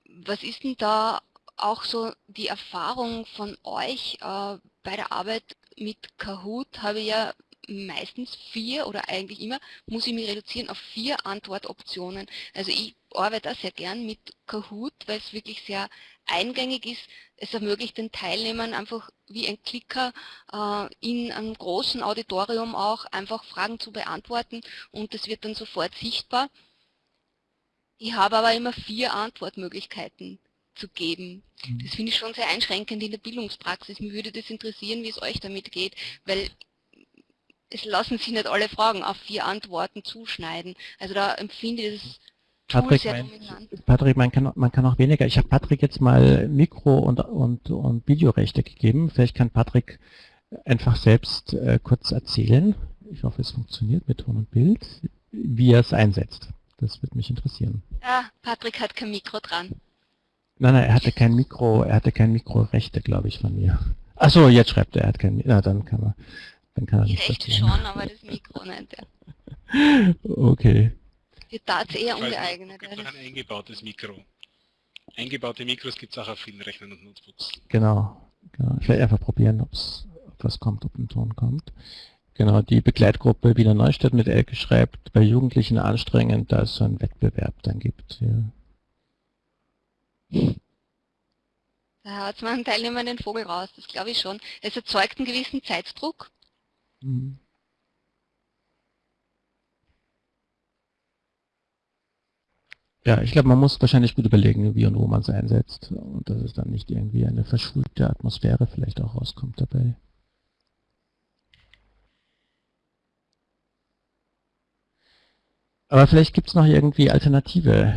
Was ist denn da auch so die Erfahrung von euch äh, bei der Arbeit mit Kahoot? Habe ich ja meistens vier oder eigentlich immer, muss ich mich reduzieren auf vier Antwortoptionen. Also ich arbeite sehr gern mit Kahoot, weil es wirklich sehr eingängig ist. Es ermöglicht den Teilnehmern einfach wie ein Klicker äh, in einem großen Auditorium auch einfach Fragen zu beantworten und das wird dann sofort sichtbar. Ich habe aber immer vier Antwortmöglichkeiten zu geben. Mhm. Das finde ich schon sehr einschränkend in der Bildungspraxis. Mir würde das interessieren, wie es euch damit geht, weil es lassen sich nicht alle Fragen auf vier Antworten zuschneiden. Also da empfinde ich das Patrick, sehr mein, dominant. Patrick, man kann, man kann auch weniger. Ich habe Patrick jetzt mal Mikro- und, und, und Videorechte gegeben. Vielleicht kann Patrick einfach selbst äh, kurz erzählen. Ich hoffe, es funktioniert mit Ton und Bild, wie er es einsetzt. Das würde mich interessieren. Ja, Patrick hat kein Mikro dran. Nein, nein, er hatte kein Mikro, er hatte kein Mikrorechte, glaube ich, von mir. Achso, jetzt schreibt er, er hat kein Mikro. Na, dann kann er. Dann kann er Die nicht Rechte schon, aber das Mikro nicht. Ja. Okay. Wird da eher ungeeignet. Es gibt auch ein eingebautes Mikro. Eingebaute Mikros gibt es auch auf vielen Rechnern und Notebooks. Genau. genau. Ich werde einfach probieren, ob's, ob was kommt, ob ein Ton kommt. Genau, die Begleitgruppe Wiener Neustadt mit Elke schreibt, bei Jugendlichen anstrengend, da es so einen Wettbewerb dann gibt. Ja. Da hat man Teilnehmer den Vogel raus, das glaube ich schon. Es erzeugt einen gewissen Zeitdruck. Mhm. Ja, ich glaube, man muss wahrscheinlich gut überlegen, wie und wo man es einsetzt und dass es dann nicht irgendwie eine verschulte Atmosphäre vielleicht auch rauskommt dabei. Aber vielleicht gibt es noch irgendwie alternative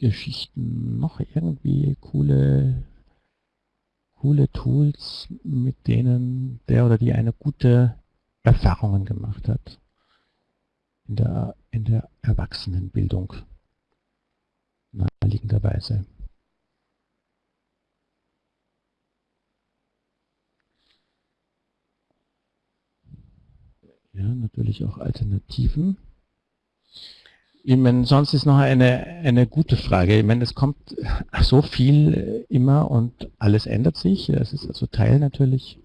Geschichten, noch irgendwie coole, coole Tools, mit denen der oder die eine gute Erfahrungen gemacht hat in der, in der Erwachsenenbildung naheliegenderweise. Ja, natürlich auch Alternativen. Ich meine, sonst ist noch eine, eine gute Frage. Ich meine, es kommt so viel immer und alles ändert sich. Es ist also Teil natürlich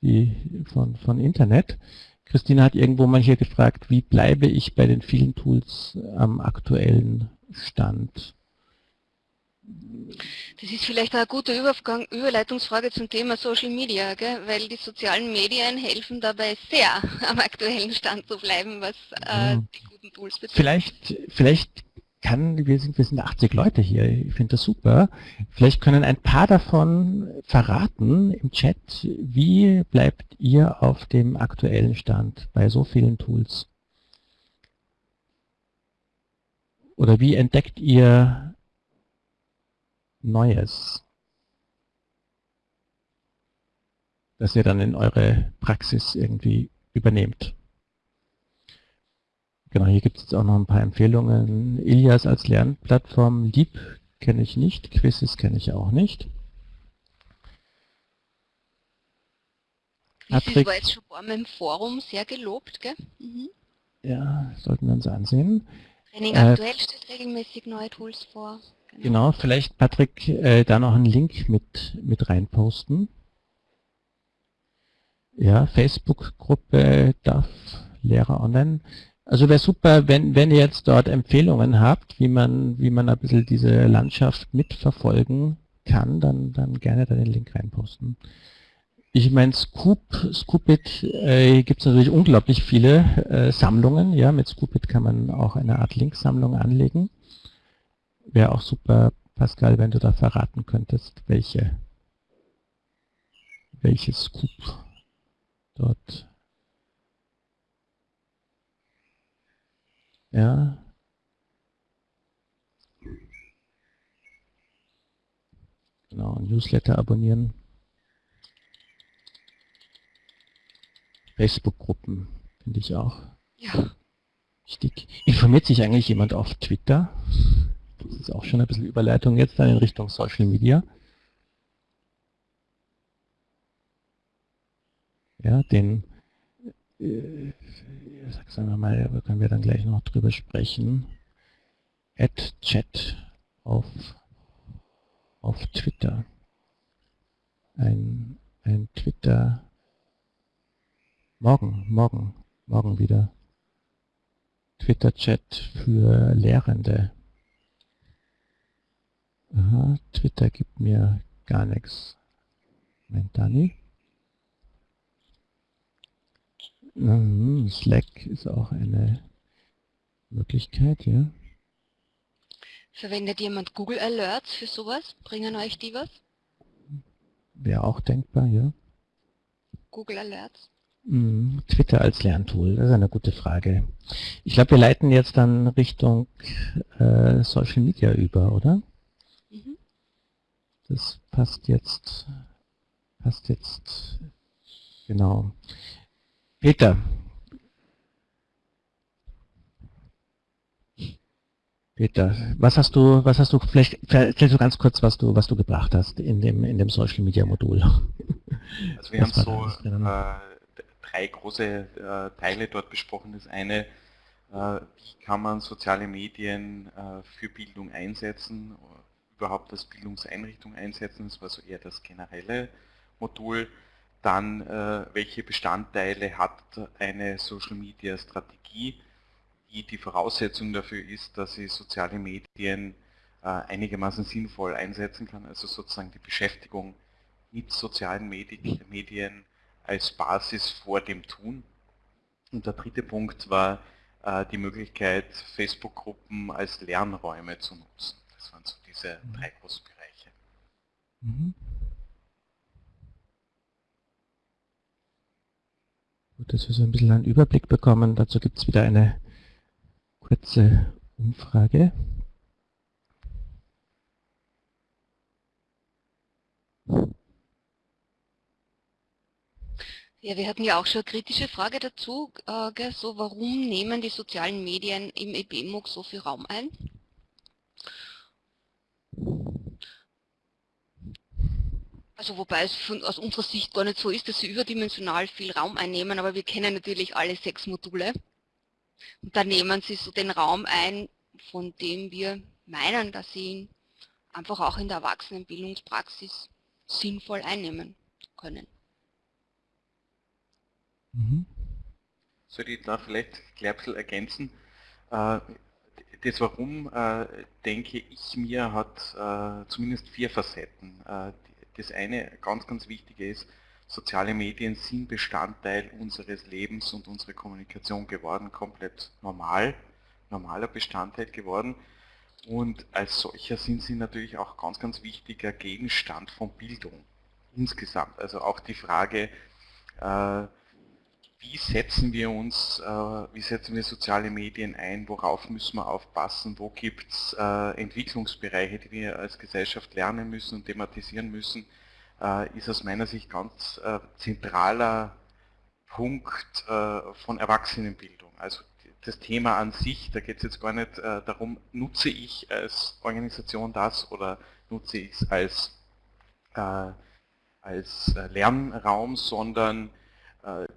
die, von, von Internet. Christina hat irgendwo mal hier gefragt, wie bleibe ich bei den vielen Tools am aktuellen Stand? Das ist vielleicht eine gute Übergang, Überleitungsfrage zum Thema Social Media, gell? weil die sozialen Medien helfen dabei sehr, am aktuellen Stand zu bleiben, was äh, die Tools betrifft. Vielleicht, vielleicht kann, wir sind, wir sind 80 Leute hier, ich finde das super. Vielleicht können ein paar davon verraten im Chat, wie bleibt ihr auf dem aktuellen Stand bei so vielen Tools? Oder wie entdeckt ihr Neues, das ihr dann in eure Praxis irgendwie übernehmt? Genau, hier gibt es jetzt auch noch ein paar Empfehlungen. Ilias als Lernplattform, Leap kenne ich nicht, Quizzes kenne ich auch nicht. Patrick, war jetzt schon ein im Forum sehr gelobt, gell? Mhm. Ja, sollten wir uns ansehen. Training äh, aktuell stellt regelmäßig neue Tools vor. Genau, genau vielleicht Patrick äh, da noch einen Link mit, mit reinposten. Ja, Facebook-Gruppe darf Lehrer online. Also wäre super, wenn, wenn ihr jetzt dort Empfehlungen habt, wie man, wie man ein bisschen diese Landschaft mitverfolgen kann, dann, dann gerne da den Link reinposten. Ich meine, Scoop, Scoopit äh, gibt es natürlich unglaublich viele äh, Sammlungen. Ja, mit Scoopit kann man auch eine Art Linksammlung anlegen. Wäre auch super, Pascal, wenn du da verraten könntest, welche, welche Scoop dort Ja. Genau, Newsletter abonnieren. Facebook-Gruppen finde ich auch ja. wichtig. Informiert sich eigentlich jemand auf Twitter? Das ist auch schon ein bisschen Überleitung jetzt dann in Richtung Social Media. Ja, den, äh, sagen wir mal, da können wir dann gleich noch drüber sprechen. Add Chat auf, auf Twitter. Ein, ein Twitter morgen, morgen, morgen wieder. Twitter-Chat für Lehrende. Aha, Twitter gibt mir gar nichts. Moment, Dani. Mhm, Slack ist auch eine Möglichkeit, ja. Verwendet jemand Google Alerts für sowas? Bringen euch die was? Wäre auch denkbar, ja. Google Alerts? Mhm, Twitter als Lerntool, das ist eine gute Frage. Ich glaube, wir leiten jetzt dann Richtung äh, Social Media über, oder? Mhm. Das passt jetzt, passt jetzt, genau. Peter. Peter, was hast du, was hast du, vielleicht erzählst du ganz kurz, was du, was du gebracht hast in dem, in dem Social Media Modul. Also wir haben so äh, drei große äh, Teile dort besprochen. Das eine, äh, wie kann man soziale Medien äh, für Bildung einsetzen, überhaupt als Bildungseinrichtung einsetzen, das war so eher das generelle Modul dann äh, welche Bestandteile hat eine Social Media Strategie, die die Voraussetzung dafür ist, dass sie soziale Medien äh, einigermaßen sinnvoll einsetzen kann, also sozusagen die Beschäftigung mit sozialen Medien als Basis vor dem Tun. Und der dritte Punkt war äh, die Möglichkeit, Facebook-Gruppen als Lernräume zu nutzen. Das waren so diese drei großen Bereiche. Mhm. Gut, dass wir so ein bisschen einen Überblick bekommen. Dazu gibt es wieder eine kurze Umfrage. Ja, wir hatten ja auch schon eine kritische Frage dazu, äh, so warum nehmen die sozialen Medien im EBMUG so viel Raum ein? Also wobei es von, aus unserer Sicht gar nicht so ist, dass sie überdimensional viel Raum einnehmen, aber wir kennen natürlich alle sechs Module. Und da nehmen sie so den Raum ein, von dem wir meinen, dass sie ihn einfach auch in der Erwachsenenbildungspraxis sinnvoll einnehmen können. Mhm. Soll ich da vielleicht gleich ein bisschen ergänzen? Äh, das Warum, äh, denke ich mir, hat äh, zumindest vier Facetten das eine ganz, ganz wichtige ist, soziale Medien sind Bestandteil unseres Lebens und unserer Kommunikation geworden, komplett normal, normaler Bestandteil geworden. Und als solcher sind sie natürlich auch ganz, ganz wichtiger Gegenstand von Bildung insgesamt. Also auch die Frage, äh, wie setzen wir uns, äh, wie setzen wir soziale Medien ein, worauf müssen wir aufpassen, wo gibt es äh, Entwicklungsbereiche, die wir als Gesellschaft lernen müssen und thematisieren müssen, äh, ist aus meiner Sicht ganz zentraler Punkt von Erwachsenenbildung. Also das Thema an sich, da geht es jetzt gar nicht darum, nutze ich als Organisation das oder nutze ich es als, als Lernraum, sondern äh,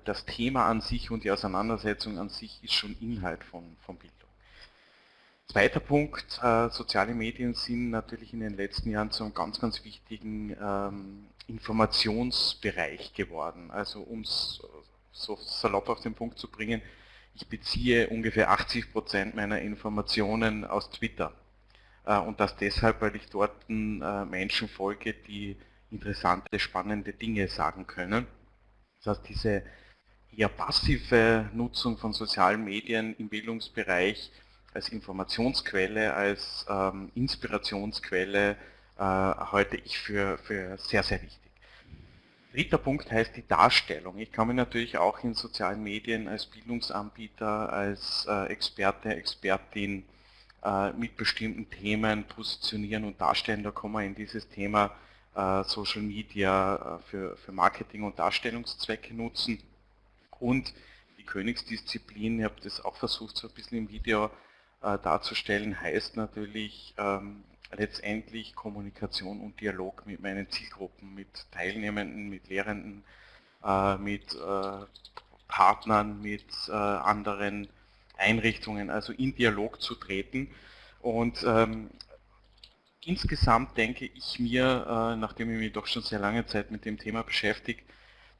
das Thema an sich und die Auseinandersetzung an sich ist schon Inhalt von, von Bildung. Zweiter Punkt, äh, soziale Medien sind natürlich in den letzten Jahren zu einem ganz, ganz wichtigen ähm, Informationsbereich geworden. Also um es so salopp auf den Punkt zu bringen, ich beziehe ungefähr 80 Prozent meiner Informationen aus Twitter. Äh, und das deshalb, weil ich dort äh, Menschen folge, die interessante, spannende Dinge sagen können. Das heißt, diese eher passive Nutzung von sozialen Medien im Bildungsbereich als Informationsquelle, als ähm, Inspirationsquelle äh, halte ich für, für sehr, sehr wichtig. Dritter Punkt heißt die Darstellung. Ich kann mich natürlich auch in sozialen Medien als Bildungsanbieter, als äh, Experte, Expertin äh, mit bestimmten Themen positionieren und darstellen. Da kommen wir in dieses Thema Social Media äh, für, für Marketing- und Darstellungszwecke nutzen Und die Königsdisziplin, ich habe das auch versucht so ein bisschen im Video äh, darzustellen, heißt natürlich ähm, letztendlich Kommunikation und Dialog mit meinen Zielgruppen, mit Teilnehmenden, mit Lehrenden, äh, mit äh, Partnern, mit äh, anderen Einrichtungen, also in Dialog zu treten. Und ähm, insgesamt denke ich mir, äh, nachdem ich mich doch schon sehr lange Zeit mit dem Thema beschäftige,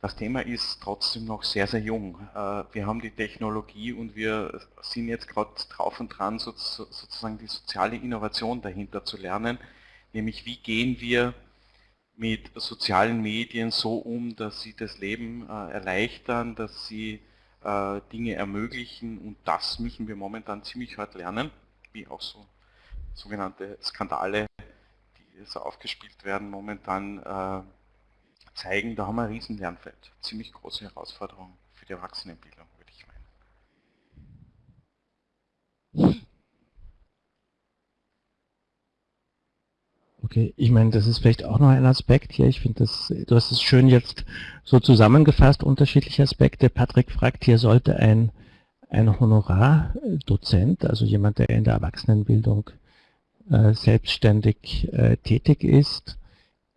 das Thema ist trotzdem noch sehr, sehr jung. Äh, wir haben die Technologie und wir sind jetzt gerade drauf und dran, sozusagen die soziale Innovation dahinter zu lernen, nämlich wie gehen wir mit sozialen Medien so um, dass sie das Leben äh, erleichtern, dass sie Dinge ermöglichen und das müssen wir momentan ziemlich hart lernen, wie auch so sogenannte Skandale, die so aufgespielt werden, momentan äh, zeigen, da haben wir ein riesen Lernfeld. Ziemlich große Herausforderung für die Erwachsenenbildung, würde ich meinen. Okay, ich meine, das ist vielleicht auch noch ein Aspekt hier. Ich finde, du hast es schön jetzt so zusammengefasst, unterschiedliche Aspekte. Patrick fragt, hier sollte ein, ein Honorardozent, also jemand, der in der Erwachsenenbildung selbstständig äh, tätig ist,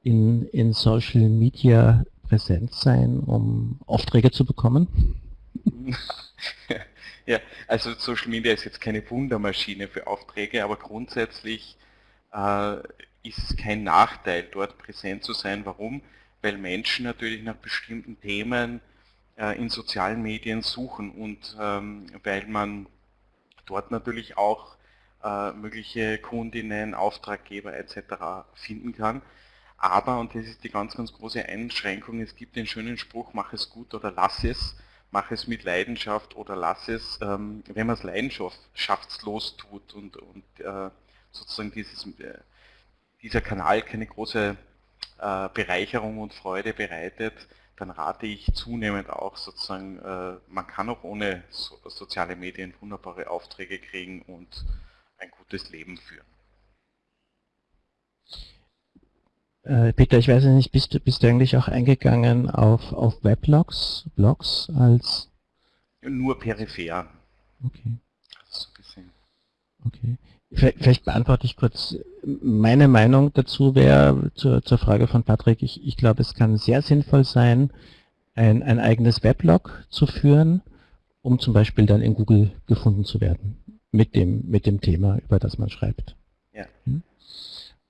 in, in Social Media präsent sein, um Aufträge zu bekommen? Ja, also Social Media ist jetzt keine Wundermaschine für Aufträge, aber grundsätzlich äh, ist es kein Nachteil, dort präsent zu sein. Warum? Weil Menschen natürlich nach bestimmten Themen äh, in sozialen Medien suchen und ähm, weil man dort natürlich auch äh, mögliche Kundinnen, Auftraggeber etc. finden kann. Aber, und das ist die ganz, ganz große Einschränkung, es gibt den schönen Spruch, mach es gut oder lass es, mach es mit Leidenschaft oder lass es, ähm, wenn man es leidenschaftslos tut und, und äh, sozusagen dieses, äh, dieser Kanal keine große äh, Bereicherung und Freude bereitet, dann rate ich zunehmend auch sozusagen, äh, man kann auch ohne so, soziale Medien wunderbare Aufträge kriegen und ein gutes Leben führen. Äh, Peter, ich weiß nicht, bist du, bist du eigentlich auch eingegangen auf, auf Weblogs, Blogs als? Nur peripher. Okay. So gesehen. Okay. Vielleicht beantworte ich kurz. Meine Meinung dazu wäre zur, zur Frage von Patrick, ich, ich glaube, es kann sehr sinnvoll sein, ein, ein eigenes Weblog zu führen, um zum Beispiel dann in Google gefunden zu werden mit dem, mit dem Thema, über das man schreibt. Ja. Hm?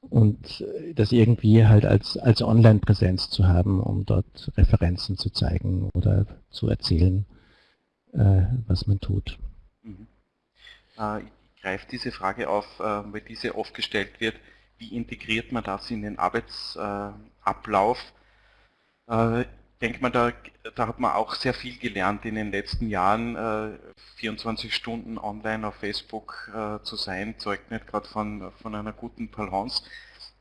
und äh, das irgendwie halt als, als Online-Präsenz zu haben, um dort Referenzen zu zeigen oder zu erzählen, äh, was man tut. Mhm. Äh, ich greife diese Frage auf, äh, weil diese oft gestellt wird, wie integriert man das in den Arbeitsablauf? Denke mal, da, da hat man auch sehr viel gelernt in den letzten Jahren. Äh, 24 Stunden online auf Facebook äh, zu sein, zeugt nicht gerade von, von einer guten Balance.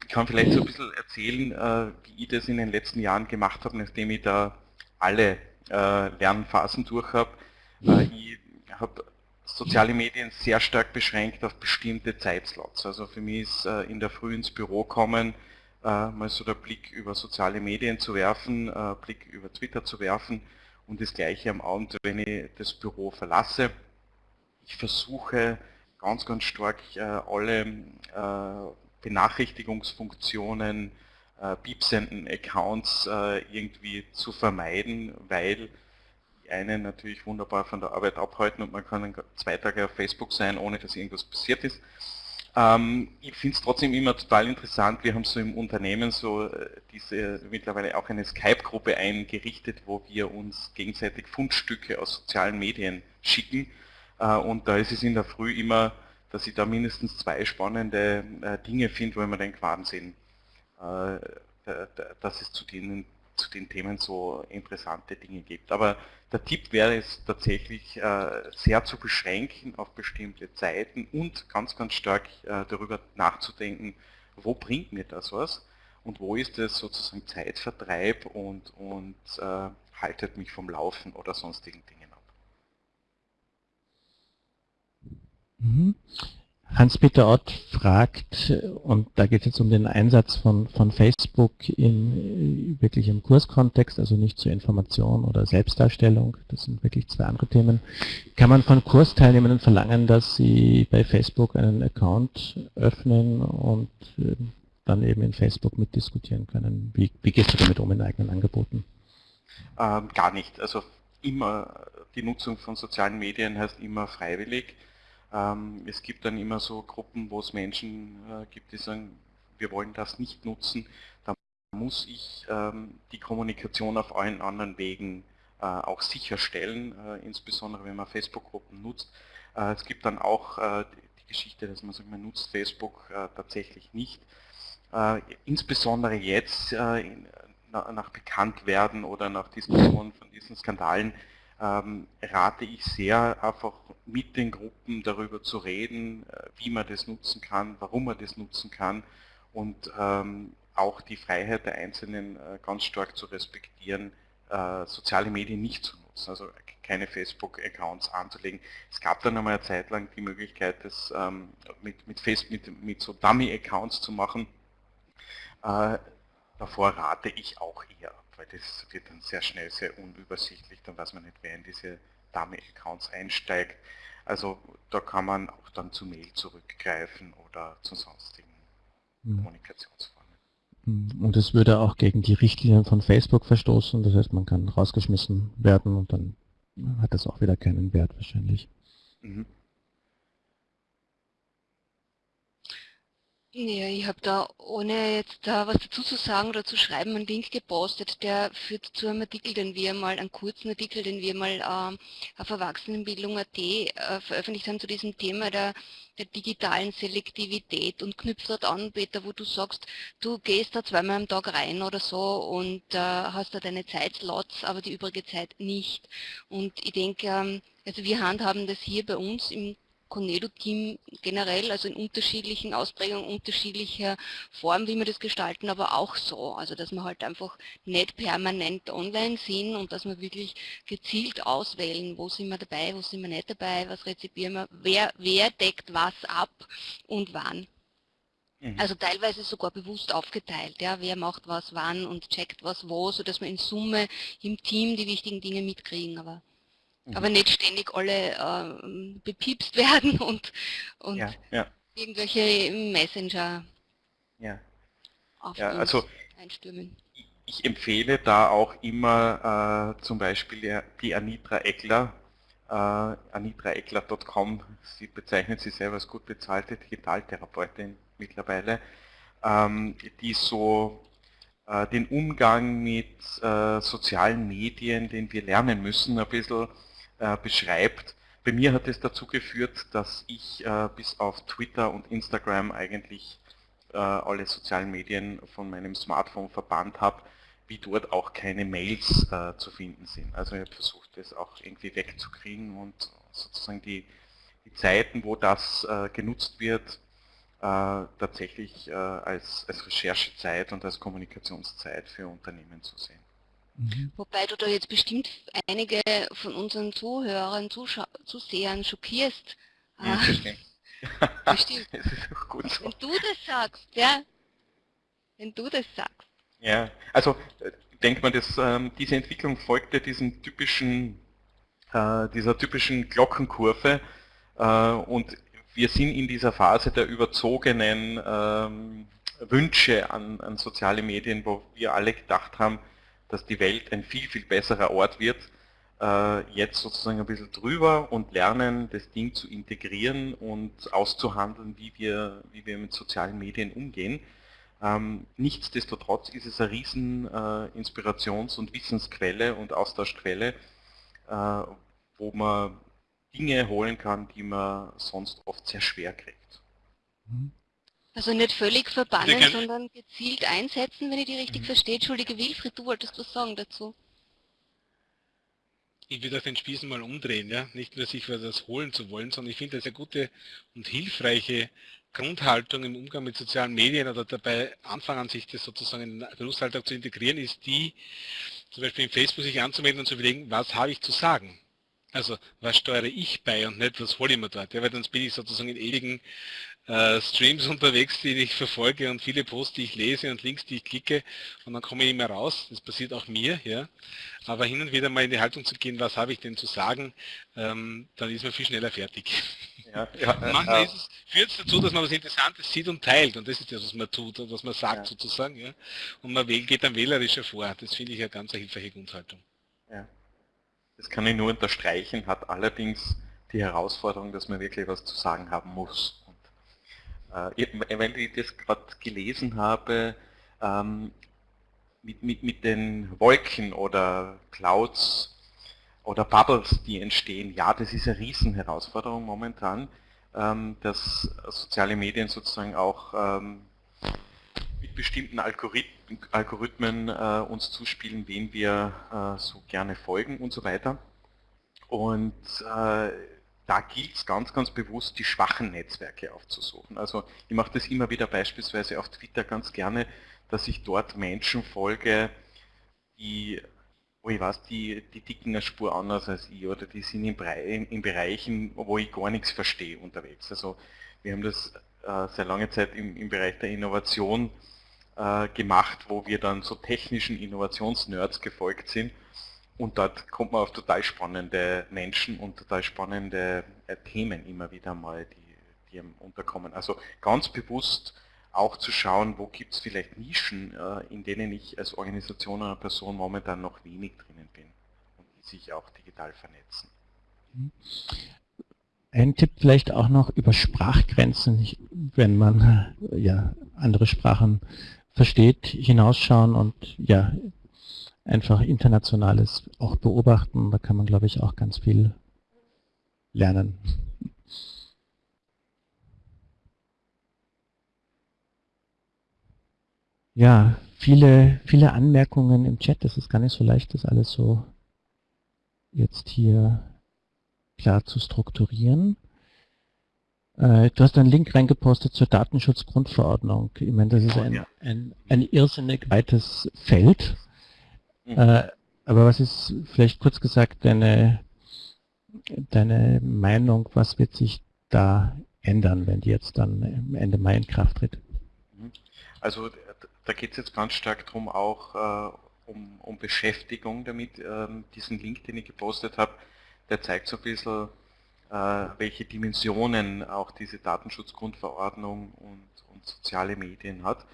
Ich kann vielleicht so ein bisschen erzählen, äh, wie ich das in den letzten Jahren gemacht habe, nachdem ich da alle äh, Lernphasen durch habe. Äh, ich habe soziale Medien sehr stark beschränkt auf bestimmte Zeitslots. Also für mich ist äh, in der Früh ins Büro kommen, mal so der Blick über soziale Medien zu werfen, äh, Blick über Twitter zu werfen und das gleiche am Abend, wenn ich das Büro verlasse. Ich versuche ganz, ganz stark äh, alle Benachrichtigungsfunktionen, piepsenden Accounts irgendwie zu vermeiden, weil die einen natürlich wunderbar von der Arbeit abhalten und man kann zwei Tage auf Facebook sein, ohne dass irgendwas passiert ist. Ähm, ich finde es trotzdem immer total interessant, wir haben so im Unternehmen so äh, diese mittlerweile auch eine Skype-Gruppe eingerichtet, wo wir uns gegenseitig Fundstücke aus sozialen Medien schicken. Äh, und da ist es in der Früh immer, dass ich da mindestens zwei spannende äh, Dinge finde, wo ich mir denke, Wahnsinn, äh, dass es zu denen zu den Themen so interessante Dinge gibt. Aber der Tipp wäre es tatsächlich äh, sehr zu beschränken auf bestimmte Zeiten und ganz, ganz stark äh, darüber nachzudenken, wo bringt mir das was und wo ist es sozusagen Zeitvertreib und, und äh, haltet mich vom Laufen oder sonstigen Dingen ab. Mhm. Hans-Peter Ott fragt, und da geht es jetzt um den Einsatz von, von Facebook in, wirklich im Kurskontext, also nicht zur Information oder Selbstdarstellung, das sind wirklich zwei andere Themen. Kann man von Kursteilnehmenden verlangen, dass sie bei Facebook einen Account öffnen und äh, dann eben in Facebook mitdiskutieren können? Wie, wie gehst du damit um in eigenen Angeboten? Ähm, gar nicht. Also immer, die Nutzung von sozialen Medien heißt immer freiwillig. Ähm, es gibt dann immer so Gruppen, wo es Menschen äh, gibt, die sagen, wir wollen das nicht nutzen. Da muss ich ähm, die Kommunikation auf allen anderen Wegen äh, auch sicherstellen, äh, insbesondere wenn man Facebook-Gruppen nutzt. es gibt dann auch die Geschichte, dass man sagt, man nutzt Facebook tatsächlich nicht. insbesondere jetzt nach Bekanntwerden oder nach Diskussionen von diesen Skandalen ähm, rate ich sehr, einfach mit den Gruppen darüber zu reden, äh, wie man das nutzen kann, warum man das nutzen kann und ähm, auch die Freiheit der Einzelnen äh, ganz stark zu respektieren, äh, soziale Medien nicht zu nutzen, also keine Facebook-Accounts anzulegen. Es gab dann einmal eine Zeit lang die Möglichkeit, das ähm, mit, mit, Facebook, mit, mit so Dummy-Accounts zu machen. Äh, davor rate ich auch eher weil das wird dann sehr schnell sehr unübersichtlich, dann weiß man nicht, wer in diese Dummy-Accounts einsteigt. Also da kann man auch dann zu Mail zurückgreifen oder zu sonstigen mhm. Kommunikationsformen. Hm. Und es würde auch gegen die Richtlinien von Facebook verstoßen, das heißt man kann rausgeschmissen werden und dann hat das auch wieder keinen Wert wahrscheinlich. Mhm. Ja, ich habe da, ohne jetzt da was dazu zu sagen oder zu schreiben, einen Link gepostet, der führt zu einem Artikel, den wir mal, einen kurzen Artikel, den wir mal ähm, auf Erwachsenenbildung.at äh, veröffentlicht haben zu diesem Thema der, der digitalen Selektivität und knüpft dort an, Peter, wo du sagst, du gehst da zweimal am Tag rein oder so und äh, hast da deine Zeitslots, aber die übrige Zeit nicht. Und ich denke, ähm, also wir handhaben das hier bei uns im Conedo-Team generell, also in unterschiedlichen Ausprägungen, unterschiedlicher Form, wie wir das gestalten, aber auch so. Also dass wir halt einfach nicht permanent online sind und dass wir wirklich gezielt auswählen, wo sind wir dabei, wo sind wir nicht dabei, was rezipieren wir, wer, wer deckt was ab und wann. Mhm. Also teilweise sogar bewusst aufgeteilt, ja, wer macht was wann und checkt was wo, sodass wir in Summe im Team die wichtigen Dinge mitkriegen. Aber aber nicht ständig alle äh, bepiepst werden und, und ja, ja. irgendwelche Messenger ja. auf ja, also einstürmen. Ich empfehle da auch immer äh, zum Beispiel die Anitra Eckler, äh, anitraeckler.com, sie bezeichnet sich selber als gut bezahlte Digitaltherapeutin mittlerweile, ähm, die so äh, den Umgang mit äh, sozialen Medien, den wir lernen müssen, ein bisschen äh, beschreibt. Bei mir hat es dazu geführt, dass ich äh, bis auf Twitter und Instagram eigentlich äh, alle sozialen Medien von meinem Smartphone verbannt habe, wie dort auch keine Mails äh, zu finden sind. Also ich habe versucht, das auch irgendwie wegzukriegen und sozusagen die, die Zeiten, wo das äh, genutzt wird, tatsächlich als, als Recherchezeit und als Kommunikationszeit für Unternehmen zu sehen. Mhm. Wobei du da jetzt bestimmt einige von unseren Zuhörern, Zuschau Zusehern schockierst. Ja, ah, bestimmt. bestimmt. das ist auch gut so. Wenn du das sagst, ja. Wenn du das sagst. Ja, also äh, denkt man, dass ähm, diese Entwicklung folgte diesen typischen, äh, dieser typischen Glockenkurve äh, und wir sind in dieser Phase der überzogenen ähm, Wünsche an, an soziale Medien, wo wir alle gedacht haben, dass die Welt ein viel, viel besserer Ort wird, äh, jetzt sozusagen ein bisschen drüber und lernen, das Ding zu integrieren und auszuhandeln, wie wir, wie wir mit sozialen Medien umgehen. Ähm, nichtsdestotrotz ist es eine riesen äh, Inspirations- und Wissensquelle und Austauschquelle, äh, wo man Dinge holen kann, die man sonst oft sehr schwer kriegt. Mhm. Also nicht völlig verbannen, sondern gezielt einsetzen, wenn ich die richtig mhm. verstehe. Entschuldige, Wilfried, du wolltest was sagen dazu. Ich würde auch den Spießen mal umdrehen, ja. Nicht nur sich was holen zu wollen, sondern ich finde das eine gute und hilfreiche Grundhaltung im Umgang mit sozialen Medien oder dabei anfangen, sich das sozusagen in den Berufsalltag zu integrieren, ist die, zum Beispiel in Facebook sich anzumelden und zu überlegen, was habe ich zu sagen? Also was steuere ich bei und nicht, was hole ich mir dort. Ja, weil dann bin ich sozusagen in ewigen äh, Streams unterwegs, die ich verfolge und viele Posts, die ich lese und Links, die ich klicke und dann komme ich mehr raus. Das passiert auch mir, ja. Aber hin und wieder mal in die Haltung zu gehen, was habe ich denn zu sagen, ähm, dann ist man viel schneller fertig. Ja, ja, Manchmal äh, führt es dazu, dass man was Interessantes sieht und teilt und das ist das, was man tut und was man sagt ja. sozusagen. Ja. Und man geht dann wählerischer vor. Das finde ich eine ganz hilfreiche Grundhaltung. Ja. Das kann ich nur unterstreichen, hat allerdings die Herausforderung, dass man wirklich was zu sagen haben muss. Äh, weil ich das gerade gelesen habe, ähm, mit, mit, mit den Wolken oder Clouds oder Bubbles, die entstehen, ja, das ist eine Riesenherausforderung momentan, ähm, dass soziale Medien sozusagen auch ähm, mit bestimmten Algorithmen, Algorithmen äh, uns zuspielen, wem wir äh, so gerne folgen und so weiter. Und da gilt es ganz, ganz bewusst, die schwachen Netzwerke aufzusuchen. Also ich mache das immer wieder beispielsweise auf Twitter ganz gerne, dass ich dort Menschen folge, die, wo ich weiß, die, die dicken eine Spur anders als ich oder die sind in, in Bereichen, wo ich gar nichts verstehe unterwegs. Also wir haben das äh, sehr lange Zeit im, im Bereich der Innovation äh, gemacht, wo wir dann so technischen Innovationsnerds gefolgt sind und dort kommt man auf total spannende Menschen und total spannende äh, Themen immer wieder mal, die, die unterkommen. Also ganz bewusst auch zu schauen, wo gibt es vielleicht Nischen, äh, in denen ich als Organisation oder Person momentan noch wenig drinnen bin und die sich auch digital vernetzen. Ein Tipp vielleicht auch noch über Sprachgrenzen, wenn man äh, ja andere Sprachen versteht, hinausschauen und ja einfach Internationales auch beobachten. Da kann man, glaube ich, auch ganz viel lernen. Ja, viele, viele Anmerkungen im Chat. Das ist gar nicht so leicht, das alles so jetzt hier klar zu strukturieren. Äh, du hast einen Link reingepostet zur Datenschutzgrundverordnung. Ich meine, das ist ein, ein, ein irrsinnig weites Feld. Mhm. Äh, aber was ist vielleicht kurz gesagt deine, deine Meinung, was wird sich da ändern, wenn die jetzt dann Ende Mai in Kraft tritt? Mhm. Also da geht es jetzt ganz stark darum, auch äh, um, um, Beschäftigung damit. Ähm, diesen Link, den ich gepostet habe, der zeigt so ein bisschen, äh, welche Dimensionen auch diese Datenschutzgrundverordnung und, und soziale Medien hat.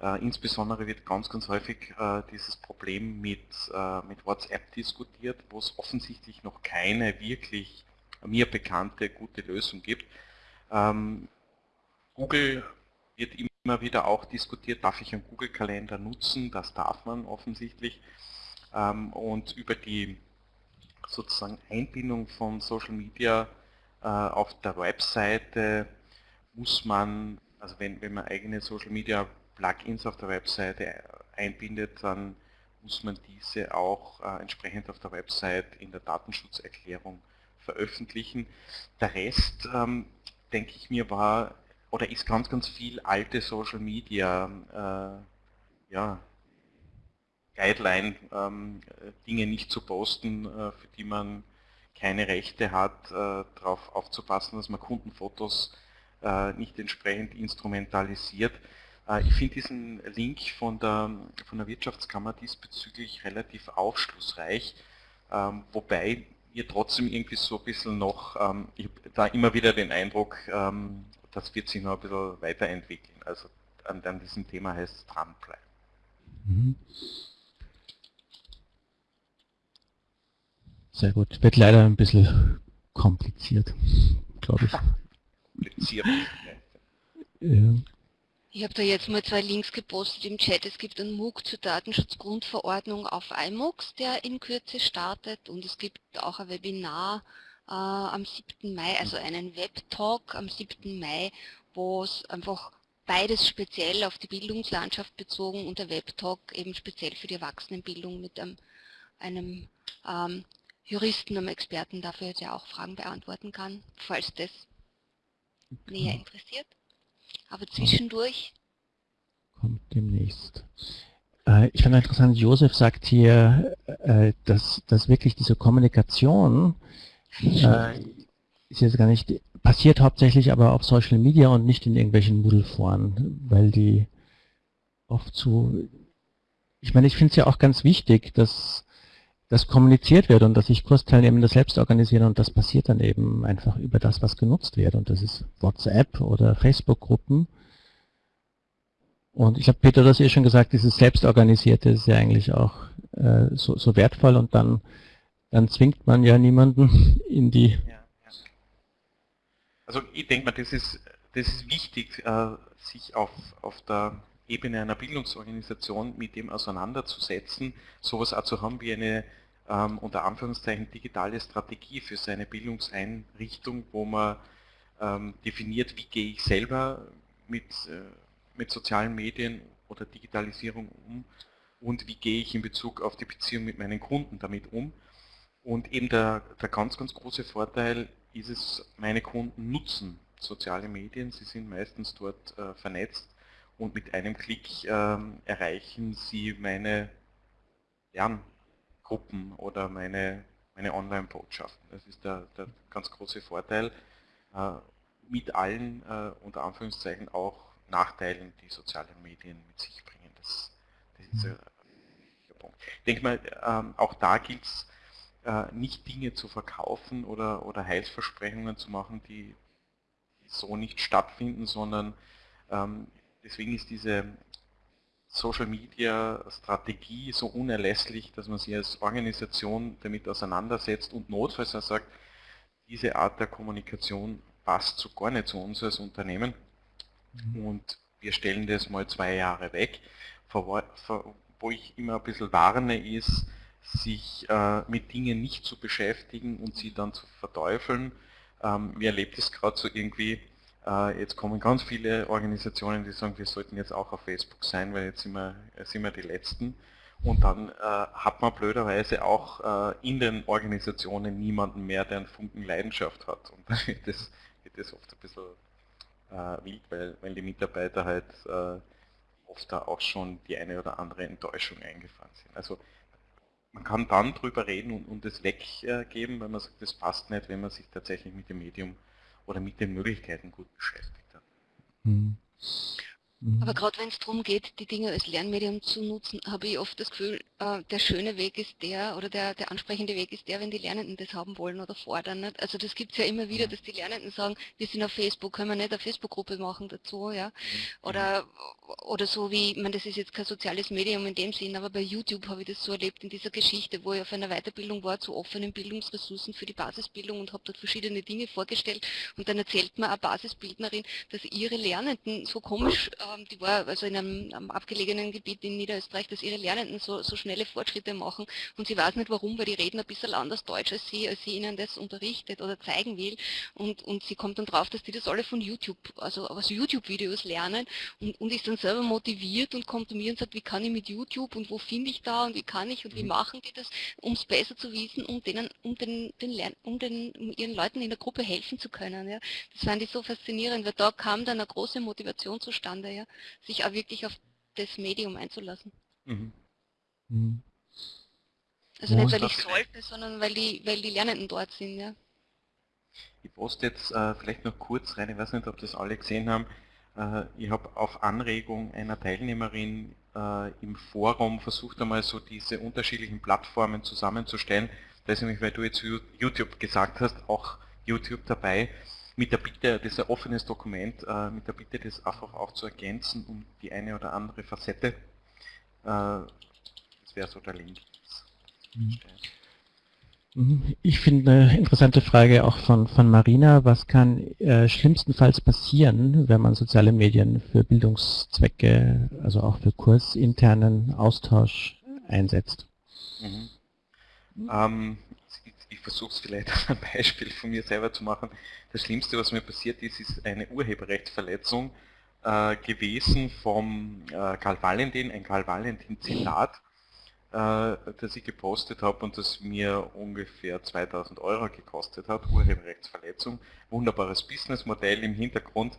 Äh, insbesondere wird ganz, ganz häufig äh, dieses Problem mit, äh, mit WhatsApp diskutiert, wo es offensichtlich noch keine wirklich mir bekannte gute Lösung gibt. Ähm, Google wird immer wieder auch diskutiert, darf ich einen Google-Kalender nutzen? Das darf man offensichtlich. Ähm, und über die sozusagen Einbindung von Social Media äh, auf der Webseite muss man, also wenn, wenn man eigene Social Media Plugins auf der Webseite einbindet, dann muss man diese auch äh, entsprechend auf der Website in der Datenschutzerklärung veröffentlichen. Der Rest, ähm, denke ich mir, war oder ist ganz, ganz viel alte Social Media äh, ja, Guideline, ähm, Dinge nicht zu posten, äh, für die man keine Rechte hat, äh, darauf aufzupassen, dass man Kundenfotos äh, nicht entsprechend instrumentalisiert. Äh, ich finde diesen Link von der, von der Wirtschaftskammer diesbezüglich relativ aufschlussreich, ähm, wobei ihr trotzdem irgendwie so ein bisschen noch, ähm, ich habe da immer wieder den Eindruck, ähm, das wird sich noch ein bisschen weiterentwickeln. Also an, an diesem Thema heißt es dranbleiben. Mhm. Sehr gut. Wird leider ein bisschen kompliziert, glaube ich. kompliziert. ja. Ich habe da jetzt mal zwei Links gepostet im Chat. Es gibt einen MOOC zur Datenschutzgrundverordnung auf iMOOCs, der in Kürze startet und es gibt auch ein Webinar äh, am 7. Mai, also einen Web-Talk am 7. Mai, wo es einfach beides speziell auf die Bildungslandschaft bezogen und der Web-Talk eben speziell für die Erwachsenenbildung mit einem, einem ähm, Juristen, einem Experten dafür, der auch Fragen beantworten kann, falls das näher interessiert. Aber zwischendurch. Kommt demnächst. Äh, ich finde interessant, Josef sagt hier, äh, dass, dass wirklich diese Kommunikation äh, ist jetzt gar nicht, passiert hauptsächlich aber auf Social Media und nicht in irgendwelchen Moodle-Foren, weil die oft zu, ich meine, ich finde es ja auch ganz wichtig, dass das kommuniziert wird und dass sich Kursteilnehmende selbst organisieren und das passiert dann eben einfach über das, was genutzt wird und das ist WhatsApp oder Facebook-Gruppen. Und ich habe Peter das eh schon gesagt, dieses Selbstorganisierte ist ja eigentlich auch äh, so, so wertvoll und dann, dann zwingt man ja niemanden in die... Ja, ja. Also ich denke mal, das ist, das ist wichtig, äh, sich auf, auf der Ebene einer Bildungsorganisation mit dem auseinanderzusetzen, sowas auch zu haben wie eine ähm, unter Anführungszeichen digitale Strategie für seine Bildungseinrichtung, wo man ähm, definiert, wie gehe ich selber mit, äh, mit sozialen Medien oder Digitalisierung um und wie gehe ich in Bezug auf die Beziehung mit meinen Kunden damit um. Und eben der, der ganz, ganz große Vorteil ist es, meine Kunden nutzen soziale Medien, sie sind meistens dort äh, vernetzt und mit einem Klick ähm, erreichen Sie meine Lerngruppen oder meine, meine Online-Botschaften. Das ist der, der, ganz große Vorteil äh, mit allen, äh, unter Anführungszeichen, auch Nachteilen, die soziale Medien mit sich bringen. Das, das ist ein Punkt. Ich denke mal, ähm, auch da gilt es, äh, nicht Dinge zu verkaufen oder, oder Heilsversprechungen zu machen, die, die so nicht stattfinden, sondern ähm, deswegen ist diese Social Media Strategie so unerlässlich, dass man sich als Organisation damit auseinandersetzt und notfalls auch sagt, diese Art der Kommunikation passt so gar nicht zu uns als Unternehmen mhm. und wir stellen das mal zwei Jahre weg. Wo ich immer ein bisschen warne ist, sich äh, mit Dingen nicht zu beschäftigen und sie dann zu verteufeln. Ähm, mir erlebt es gerade so irgendwie, jetzt kommen ganz viele Organisationen, die sagen, wir sollten jetzt auch auf Facebook sein, weil jetzt sind wir, sind wir die Letzten. Und dann äh, hat man blöderweise auch äh, in den Organisationen niemanden mehr, der einen Funken Leidenschaft hat. Und dann wird das, wird das oft ein bisschen äh, wild, weil, weil die Mitarbeiter halt äh, oft da auch schon die eine oder andere Enttäuschung eingefahren sind. Also man kann dann drüber reden und, und das weggeben, wenn man sagt, das passt nicht, wenn man sich tatsächlich mit dem Medium oder mit den Möglichkeiten gut beschäftigt hat. Mhm. Mhm. Aber gerade wenn es darum geht, die Dinge als Lernmedium zu nutzen, habe ich oft das Gefühl, äh, der schöne Weg ist der oder der, der ansprechende Weg ist der, wenn die Lernenden das haben wollen oder fordern. Nicht? Also das gibt es ja immer wieder, dass die Lernenden sagen, wir sind auf Facebook, können wir nicht eine Facebook-Gruppe machen dazu, ja. Mhm. Oder, oder so wie, ich meine, das ist jetzt kein soziales Medium in dem Sinn, aber bei YouTube habe ich das so erlebt in dieser Geschichte, wo ich auf einer Weiterbildung war zu offenen Bildungsressourcen für die Basisbildung und habe dort verschiedene Dinge vorgestellt und dann erzählt mir eine Basisbildnerin, dass ihre Lernenden so komisch äh, die war also in einem, abgelegenen Gebiet in Niederösterreich, dass ihre Lernenden so, so, schnelle Fortschritte machen und sie weiß nicht warum, weil die reden ein bisschen anders Deutsch als sie, als sie ihnen das unterrichtet oder zeigen will und, und sie kommt dann drauf, dass die das alle von YouTube, also aus YouTube-Videos lernen und, und ist dann selber motiviert und kommt zu mir und sagt, wie kann ich mit YouTube und wo finde ich da und wie kann ich und wie mhm. machen die das, um es besser zu wissen, um denen, um den, den Lern, um den, um ihren Leuten in der Gruppe helfen zu können. Ja. Das fand ich so faszinierend, weil da kam dann eine große Motivation zustande. Ja sich auch wirklich auf das Medium einzulassen. Mhm. Mhm. Also ja, nicht, weil ich sollte, sondern weil die, weil die Lernenden dort sind, ja. Ich poste jetzt äh, vielleicht noch kurz rein, ich weiß nicht, ob das alle gesehen haben. Äh, ich habe auf Anregung einer Teilnehmerin äh, im Forum versucht einmal so diese unterschiedlichen Plattformen zusammenzustellen. Da ist nämlich, weil du jetzt YouTube gesagt hast, auch YouTube dabei mit der Bitte, das ist ein offenes Dokument, äh, mit der Bitte, das einfach auch zu ergänzen um die eine oder andere Facette. Äh, das wäre so der Link. Mhm. Mhm. Ich finde eine interessante Frage auch von, von Marina. Was kann äh, schlimmstenfalls passieren, wenn man soziale Medien für Bildungszwecke, also auch für kursinternen Austausch einsetzt? Mhm. Ähm, versuche es vielleicht an einem Beispiel von mir selber zu machen. Das Schlimmste, was mir passiert ist, ist eine Urheberrechtsverletzung äh, gewesen vom äh, Karl Valentin, ein Karl Valentin Zitat, äh, das ich gepostet habe und das mir ungefähr 2000 Euro gekostet hat, Urheberrechtsverletzung. Wunderbares Businessmodell im Hintergrund.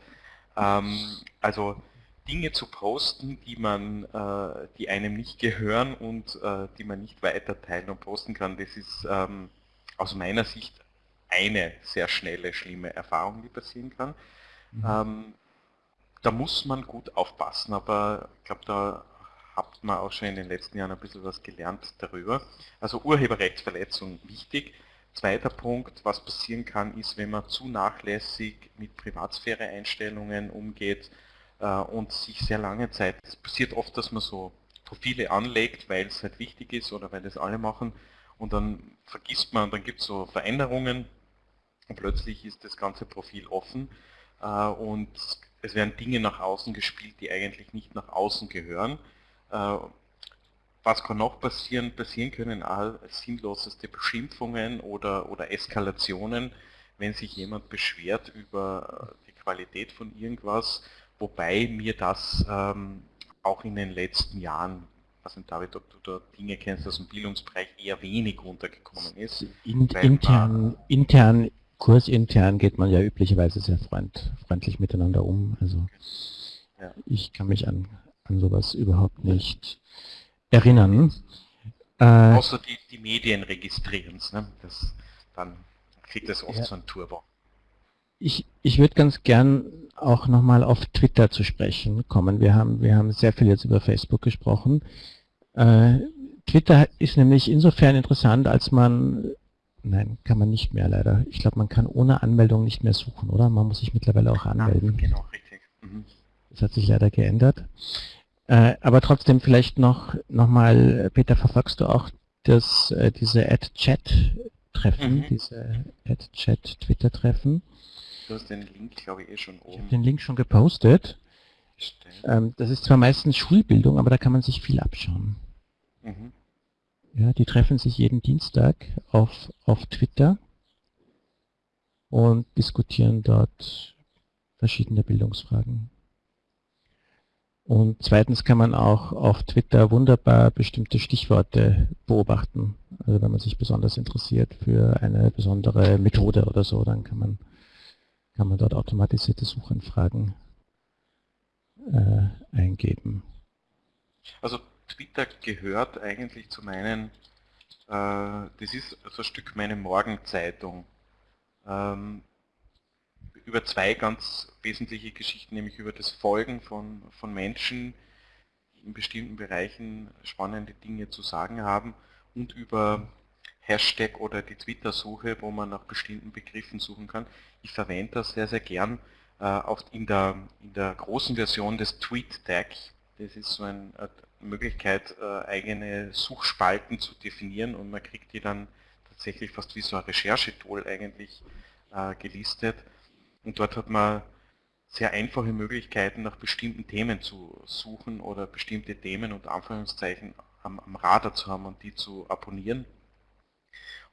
Ähm, also Dinge zu posten, die man, äh, die einem nicht gehören und äh, die man nicht weiter teilen und posten kann, das ist ähm, aus meiner Sicht eine sehr schnelle, schlimme Erfahrung, die passieren kann. Mhm. Ähm, da muss man gut aufpassen, aber ich glaube, da habt man auch schon in den letzten Jahren ein bisschen was gelernt darüber. Also Urheberrechtsverletzung wichtig. Zweiter Punkt, was passieren kann, ist, wenn man zu nachlässig mit Privatsphäre-Einstellungen umgeht äh, und sich sehr lange Zeit, es passiert oft, dass man so Profile anlegt, weil es halt wichtig ist oder weil das alle machen und dann vergisst man, dann gibt es so Veränderungen und plötzlich ist das ganze Profil offen äh, und es werden Dinge nach außen gespielt, die eigentlich nicht nach außen gehören. Äh, was kann noch passieren? Passieren können all sinnloseste Beschimpfungen oder, oder Eskalationen, wenn sich jemand beschwert über die Qualität von irgendwas, wobei mir das ähm, auch in den letzten Jahren, nicht David, ob du da Dinge kennst aus dem Bildungsbereich, eher wenig runtergekommen ist. In, intern, intern, kursintern geht man ja üblicherweise sehr freund, freundlich miteinander um. Also ja. ich kann mich an, an sowas überhaupt nicht erinnern. Äh, Außer die, die Medien registrieren es, ne? Das, dann kriegt es oft ja. so ein Turbo. Ich, ich würde ganz gern auch nochmal auf Twitter zu sprechen kommen. Wir haben, wir haben sehr viel jetzt über Facebook gesprochen. Äh, Twitter ist nämlich insofern interessant, als man, nein, kann man nicht mehr leider. Ich glaube, man kann ohne Anmeldung nicht mehr suchen, oder? Man muss sich mittlerweile auch anmelden. Ja, genau, richtig. Mhm. Das hat sich leider geändert. Äh, aber trotzdem vielleicht noch, noch mal, Peter, verfolgst du auch das, äh, diese Ad-Chat-Treffen, mhm. diese Ad-Chat-Twitter-Treffen? Du hast den Link, glaube ich, eh schon oben. Ich habe den Link schon gepostet. Ähm, das ist zwar meistens Schulbildung, aber da kann man sich viel abschauen. Mhm. Ja, die treffen sich jeden Dienstag auf, auf Twitter und diskutieren dort verschiedene Bildungsfragen. Und zweitens kann man auch auf Twitter wunderbar bestimmte Stichworte beobachten. Also wenn man sich besonders interessiert für eine besondere Methode oder so, dann kann man, kann man dort automatisierte Suchanfragen äh, eingeben. Also Twitter gehört eigentlich zu meinen, äh, das ist so ein Stück meine Morgenzeitung. Ähm, über zwei ganz wesentliche Geschichten, nämlich über das Folgen von, von Menschen, die in bestimmten Bereichen spannende Dinge zu sagen haben und über Hashtag oder die Twitter-Suche, wo man nach bestimmten Begriffen suchen kann. Ich verwende das sehr, sehr gern äh, in der, in der großen Version des TweetDeck. Das ist so ein, Möglichkeit, äh, eigene Suchspalten zu definieren und man kriegt die dann tatsächlich fast wie so ein Recherchetool eigentlich äh, gelistet. Und dort hat man sehr einfache Möglichkeiten, nach bestimmten Themen zu suchen oder bestimmte Themen und Anführungszeichen am, am Radar zu haben und die zu abonnieren.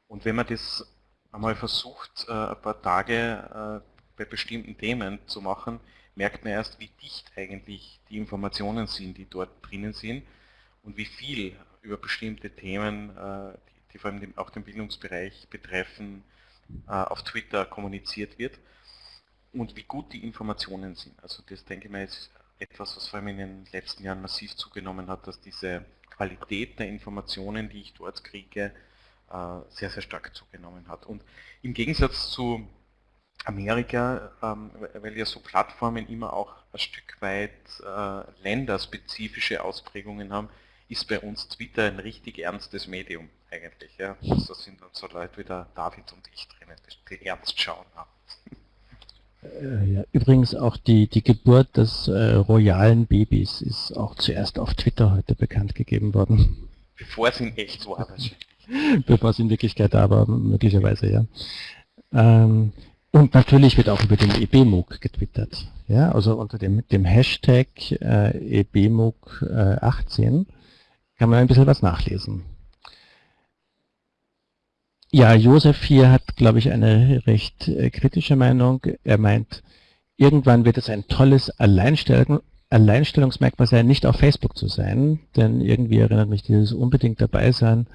Und wenn man das einmal versucht, äh, ein paar Tage bei bestimmten Themen zu machen, merkt man erst, wie dicht eigentlich die Informationen sind, die dort drinnen sind und wie viel über bestimmte Themen, äh, die vor allem auch den Bildungsbereich betreffen, auf Twitter kommuniziert wird und wie gut die Informationen sind. Also das denke ich mal ist etwas, was vor allem in den letzten Jahren massiv zugenommen hat, dass diese Qualität der Informationen, die ich dort kriege, äh, sehr, sehr stark zugenommen hat. Und im Gegensatz zu Amerika, ähm, weil ja so Plattformen immer auch ein Stück weit äh, länderspezifische Ausprägungen haben, ist bei uns Twitter ein richtig ernstes Medium eigentlich. Ja. Also da sind dann so Leute wie der David und ich drinnen, die ernst schauen haben. Äh, ja, übrigens auch die, die Geburt des äh, royalen Babys ist auch zuerst auf Twitter heute bekannt gegeben worden. Bevor es in echt war wahrscheinlich. Bevor es in Wirklichkeit da war, möglicherweise, ja. Ähm, und natürlich wird auch über den EBMOOC getwittert. Ja, also unter dem, dem Hashtag äh, EBMOOC äh, 18 kann man ein bisschen was nachlesen. Ja, Josef hier hat, glaube ich, eine recht äh, kritische Meinung. Er meint, irgendwann wird es ein tolles Alleinstellung, Alleinstellungsmerkmal sein, nicht auf Facebook zu sein, denn irgendwie erinnert mich dieses unbedingt dabei sein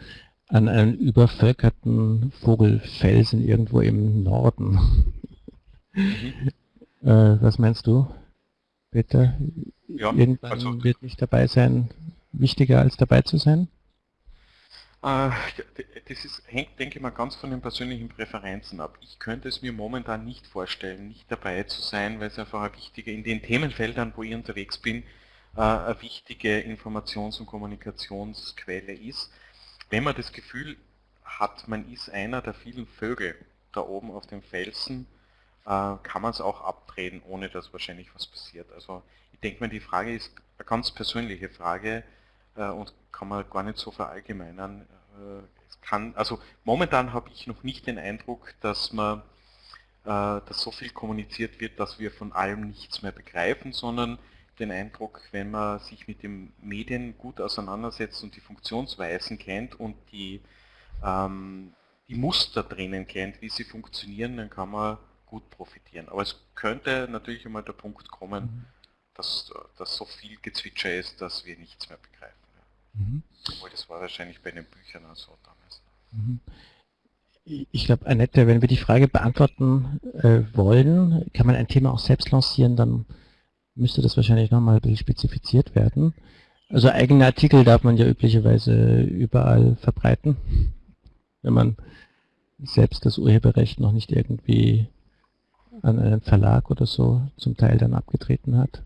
an einen übervölkerten Vogelfelsen irgendwo im Norden. Mhm. äh, was meinst du, Peter? Ja, irgendwann also, wird nicht dabei sein, wichtiger als dabei zu sein? Äh, das ist, hängt, denke ich mal, ganz von den persönlichen Präferenzen ab. Ich könnte es mir momentan nicht vorstellen, nicht dabei zu sein, weil es einfach eine wichtige, in den Themenfeldern, wo ich unterwegs bin, äh, eine wichtige Informations- und Kommunikationsquelle ist. Wenn man das Gefühl hat, man ist einer der vielen Vögel da oben auf dem Felsen, äh, kann man es auch abdrehen, ohne dass wahrscheinlich was passiert. Also ich denke mal, die Frage ist eine ganz persönliche Frage, äh, und kann man gar nicht so verallgemeinern. Äh, es kann, also momentan habe ich noch nicht den Eindruck, dass man dass so viel kommuniziert wird, dass wir von allem nichts mehr begreifen, sondern den Eindruck, wenn man sich mit den Medien gut auseinandersetzt und die Funktionsweisen kennt und die, ähm, die Muster drinnen kennt, wie sie funktionieren, dann kann man gut profitieren. Aber es könnte natürlich einmal der Punkt kommen, mhm. dass, dass so viel Gezwitscher ist, dass wir nichts mehr begreifen. Mhm. Obwohl, das war wahrscheinlich bei den Büchern auch so damals. Mhm. Ich glaube, Annette, wenn wir die Frage beantworten äh, wollen, kann man ein Thema auch selbst lancieren, dann müsste das wahrscheinlich nochmal ein bisschen spezifiziert werden. Also eigene Artikel darf man ja üblicherweise überall verbreiten, wenn man selbst das Urheberrecht noch nicht irgendwie an einen Verlag oder so zum Teil dann abgetreten hat.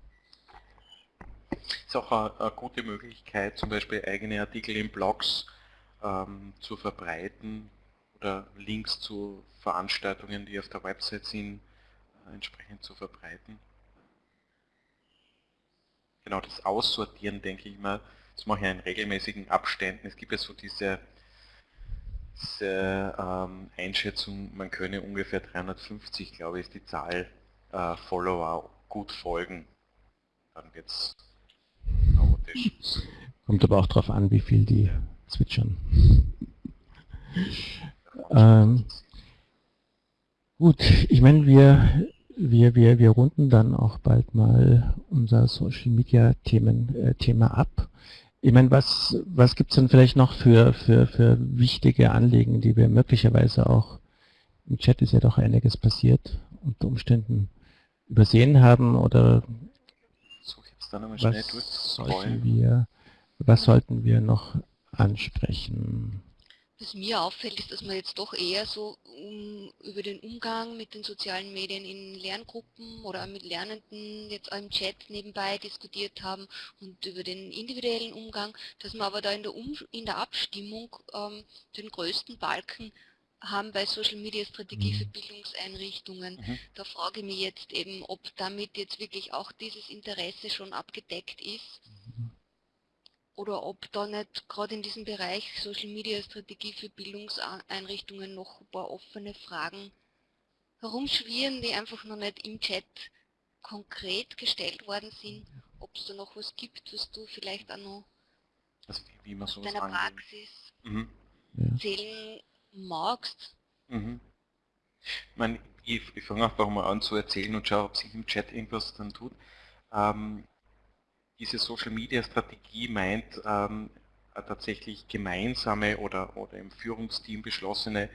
Ist auch eine, eine, gute Möglichkeit, zum Beispiel eigene Artikel in Blogs ähm, zu verbreiten oder Links zu Veranstaltungen, die auf der Website sind, äh, entsprechend zu verbreiten. Genau, das Aussortieren, denke ich mal, das mache ich in regelmäßigen Abständen. Es gibt ja so diese, diese ähm, Einschätzung, man könne ungefähr 350, glaube ich, ist die Zahl äh, Follower gut folgen. Dann wird es Kommt aber auch darauf an, wie viel die zwitschern. ähm, gut, ich meine, wir, wir, wir, wir runden dann auch bald mal unser Social Media Themen, äh, Thema ab. Ich meine, was, was gibt es denn vielleicht noch für, für, für wichtige Anliegen, die wir möglicherweise auch, im Chat ist ja doch einiges passiert, unter Umständen übersehen haben oder schnell durchscrollen. Wir, was sollten wir noch ansprechen? Was mir auffällt, ist, dass man jetzt doch eher so um, über den Umgang mit den sozialen Medien in Lerngruppen oder mit Lernenden jetzt im Chat nebenbei diskutiert haben und über den individuellen Umgang, dass man aber da in der, um in der Abstimmung ähm, den größten Balken haben bei Social Media Strategie für mhm. Bildungseinrichtungen. Mhm. Da frage ich mich jetzt eben, ob damit jetzt wirklich auch dieses Interesse schon abgedeckt ist mhm. Oder ob da nicht gerade in diesem Bereich Social Media Strategie für Bildungseinrichtungen noch ein paar offene Fragen herumschwirren, die einfach noch nicht im Chat konkret gestellt worden sind, ob es da noch was gibt, was du vielleicht auch noch also wie, wie man aus deiner Praxis mhm. erzählen magst. Mhm. Ich, meine, ich, ich fange einfach mal an zu erzählen und schaue, ob sich im Chat irgendwas dann tut. Ähm, diese Social Media Strategie meint ähm, tatsächlich gemeinsame oder, oder im Führungsteam beschlossene,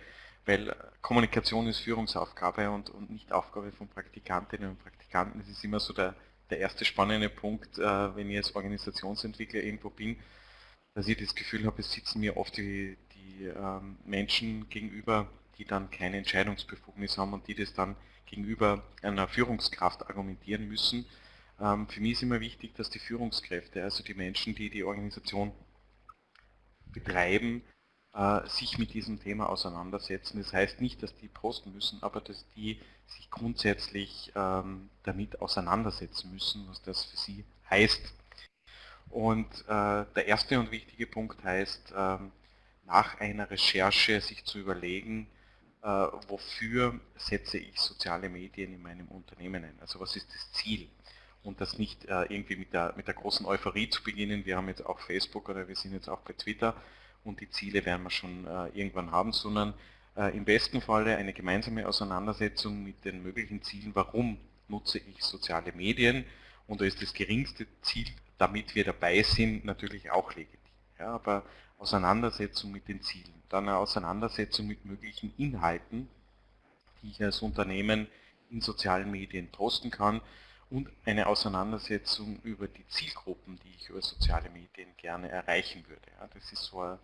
weil Kommunikation ist Führungsaufgabe und, und nicht Aufgabe von Praktikantinnen und Praktikanten. Das ist immer so der, der erste spannende Punkt, äh, wenn ich als Organisationsentwickler irgendwo bin, dass ich das Gefühl habe, es sitzen mir oft die, die ähm, Menschen gegenüber, die dann keine Entscheidungsbefugnis haben und die das dann gegenüber einer Führungskraft argumentieren müssen. Ähm, für mich ist immer wichtig, dass die Führungskräfte, also die Menschen, die die Organisation betreiben, äh, sich mit diesem Thema auseinandersetzen. Das heißt nicht, dass die posten müssen, aber dass die sich grundsätzlich ähm, damit auseinandersetzen müssen, was das für sie heißt. Und äh, der erste und wichtige Punkt heißt, ähm, nach einer Recherche sich zu überlegen, äh, wofür setze ich soziale Medien in meinem Unternehmen ein. Also was ist das Ziel? Und das nicht äh, irgendwie mit der, mit der großen Euphorie zu beginnen, wir haben jetzt auch Facebook oder wir sind jetzt auch bei Twitter. Und die Ziele werden wir schon äh, irgendwann haben, sondern äh, im besten Falle eine gemeinsame Auseinandersetzung mit den möglichen Zielen, warum nutze ich soziale Medien? Und da ist das geringste Ziel, damit wir dabei sind, natürlich auch legitim. Ja, aber Auseinandersetzung mit den Zielen, dann eine Auseinandersetzung mit möglichen Inhalten, die ich als Unternehmen in sozialen Medien posten kann und eine Auseinandersetzung über die Zielgruppen, die ich über soziale Medien gerne erreichen würde. Ja, das ist so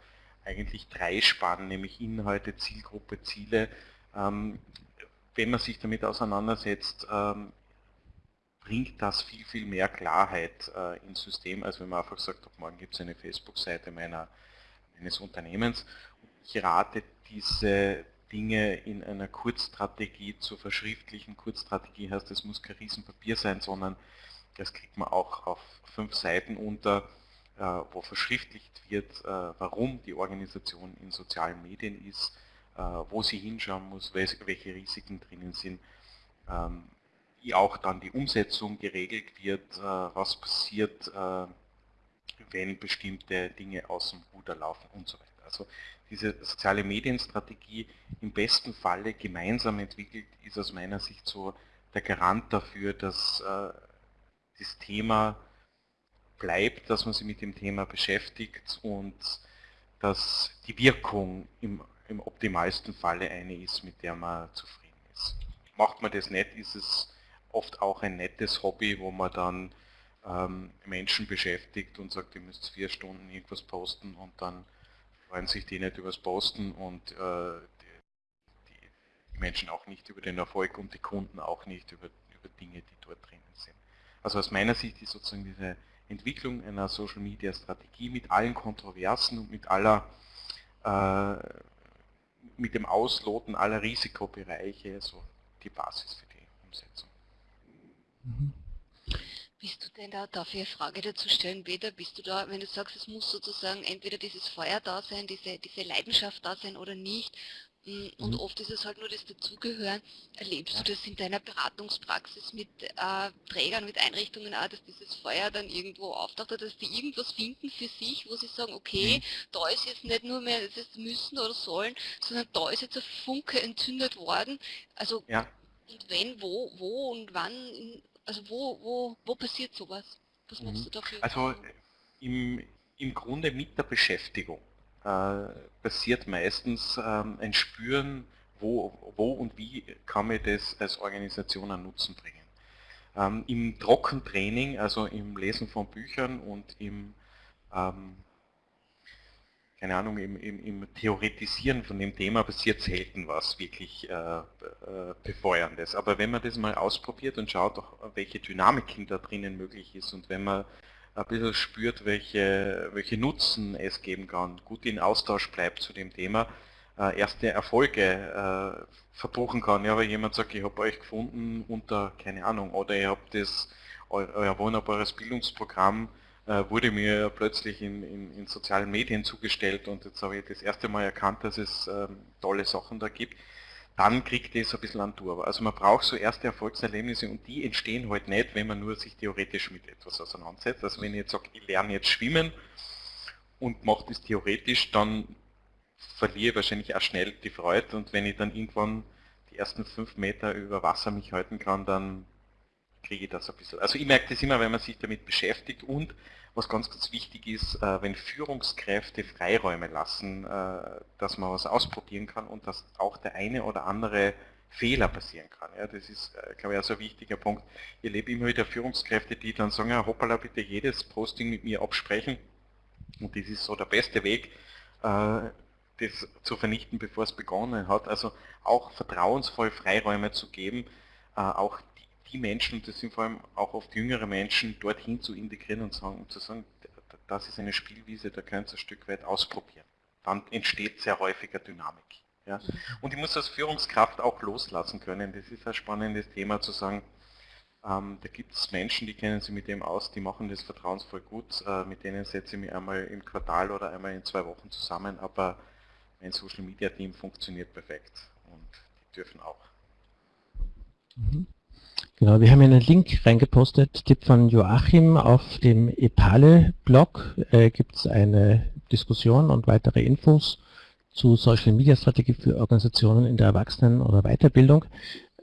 eigentlich drei Spannen, nämlich Inhalte, Zielgruppe, Ziele. Ähm, wenn man sich damit auseinandersetzt, ähm, bringt das viel, viel mehr Klarheit äh, ins System, als wenn man einfach sagt, ab morgen gibt es eine Facebook-Seite meines Unternehmens. Ich rate diese Dinge in einer Kurzstrategie zu verschriftlichen. Kurzstrategie heißt, es muss kein Riesenpapier sein, sondern das kriegt man auch auf fünf Seiten unter, äh, wo verschriftlicht wird, äh, warum die Organisation in sozialen Medien ist, äh, wo sie hinschauen muss, welche Risiken drinnen sind, ähm, wie auch dann die Umsetzung geregelt wird, was passiert, wenn bestimmte Dinge aus dem Ruder laufen und so weiter. Also diese soziale Medienstrategie im besten Falle gemeinsam entwickelt, ist aus meiner Sicht so der Garant dafür, dass das Thema bleibt, dass man sich mit dem Thema beschäftigt und dass die Wirkung im, im optimalsten Falle eine ist, mit der man zufrieden ist. Macht man das nicht, ist es oft auch ein nettes Hobby, wo man dann ähm, Menschen beschäftigt und sagt, ihr müsst vier Stunden irgendwas posten und dann freuen sich die nicht übers Posten und äh, die, die, Menschen auch nicht über den Erfolg und die Kunden auch nicht über, über Dinge, die dort drinnen sind. Also aus meiner Sicht ist sozusagen diese Entwicklung einer Social Media Strategie mit allen Kontroversen und mit aller äh, mit dem Ausloten aller Risikobereiche so die Basis für die Umsetzung. Mhm. Bist du denn da, darf ich eine Frage dazu stellen, Peter, bist du da, wenn du sagst, es muss sozusagen entweder dieses Feuer da sein, diese, diese Leidenschaft da sein oder nicht, und mhm. oft ist es halt nur das Dazugehören. Erlebst du das in deiner Beratungspraxis mit äh, Trägern, mit Einrichtungen auch, dass dieses Feuer dann irgendwo auftaucht, dass die irgendwas finden für sich, wo sie sagen, okay, mhm. da ist jetzt nicht nur mehr das müssen oder sollen, sondern da ist jetzt ein Funke entzündet worden. Also ja. und wenn, wo, wo und wann, also wo, wo, wo passiert sowas? Was machst mhm. du dafür? Also im, im Grunde mit der Beschäftigung äh, passiert meistens ähm, ein Spüren, wo, wo und wie kann mir das als Organisation einen Nutzen bringen. Ähm, Im Trockentraining, also im Lesen von Büchern und im, ähm, keine Ahnung, im, im, im, Theoretisieren von dem Thema passiert selten was wirklich äh, äh, Befeuerndes. Aber wenn man das mal ausprobiert und schaut, welche Dynamiken da drinnen möglich ist und wenn man ein bisschen spürt, welche, welche Nutzen es geben kann, gut in Austausch bleibt zu dem Thema, äh, erste Erfolge äh, verbuchen kann. Ja, weil jemand sagt, ich habe euch gefunden unter, keine Ahnung, oder ihr habt das, euer wunderbares Bildungsprogramm wurde mir plötzlich in, in, in, sozialen Medien zugestellt und jetzt habe ich das erste Mal erkannt, dass es ähm, tolle Sachen da gibt dann kriegt es ein bisschen an Tour. Also man braucht so erste Erfolgserlebnisse und die entstehen halt nicht, wenn man nur sich theoretisch mit etwas auseinandersetzt. Also wenn ich jetzt sage, ich lerne jetzt schwimmen und mache das theoretisch, dann verliere ich wahrscheinlich auch schnell die Freude und wenn ich dann irgendwann die ersten fünf Meter über Wasser mich halten kann, dann kriege ich das ein bisschen. Also ich merke das immer, wenn man sich damit beschäftigt und was ganz, ganz wichtig ist, äh, wenn Führungskräfte Freiräume lassen, äh, dass man was ausprobieren kann und dass auch der eine oder andere Fehler passieren kann. Ja, das ist, äh, glaube ich, auch so ein wichtiger Punkt. Ich erlebe immer wieder Führungskräfte, die dann sagen, ja, hoppala, bitte jedes Posting mit mir absprechen. Und das ist so der beste Weg, das zu vernichten, bevor es begonnen hat. Also auch vertrauensvoll Freiräume zu geben, auch die Menschen, das sind vor allem auch oft jüngere Menschen, dorthin zu integrieren und sagen, zu sagen, das ist eine Spielwiese, da könnt ihr ein Stück weit ausprobieren. Dann entsteht sehr häufiger Dynamik. Ja. Und ich muss als Führungskraft auch loslassen können. Das ist ein spannendes Thema zu sagen, ähm, da gibt es Menschen, die kennen sich mit dem aus, die machen das vertrauensvoll gut, äh, mit denen setze ich mich einmal im Quartal oder einmal in zwei Wochen zusammen, aber mein Social Media Team funktioniert perfekt und die dürfen auch. Mhm. Genau, wir haben einen Link reingepostet, Tipp von Joachim. Auf dem Epale-Blog äh, gibt es eine Diskussion und weitere Infos zu Social Media Strategie für Organisationen in der Erwachsenen- oder Weiterbildung.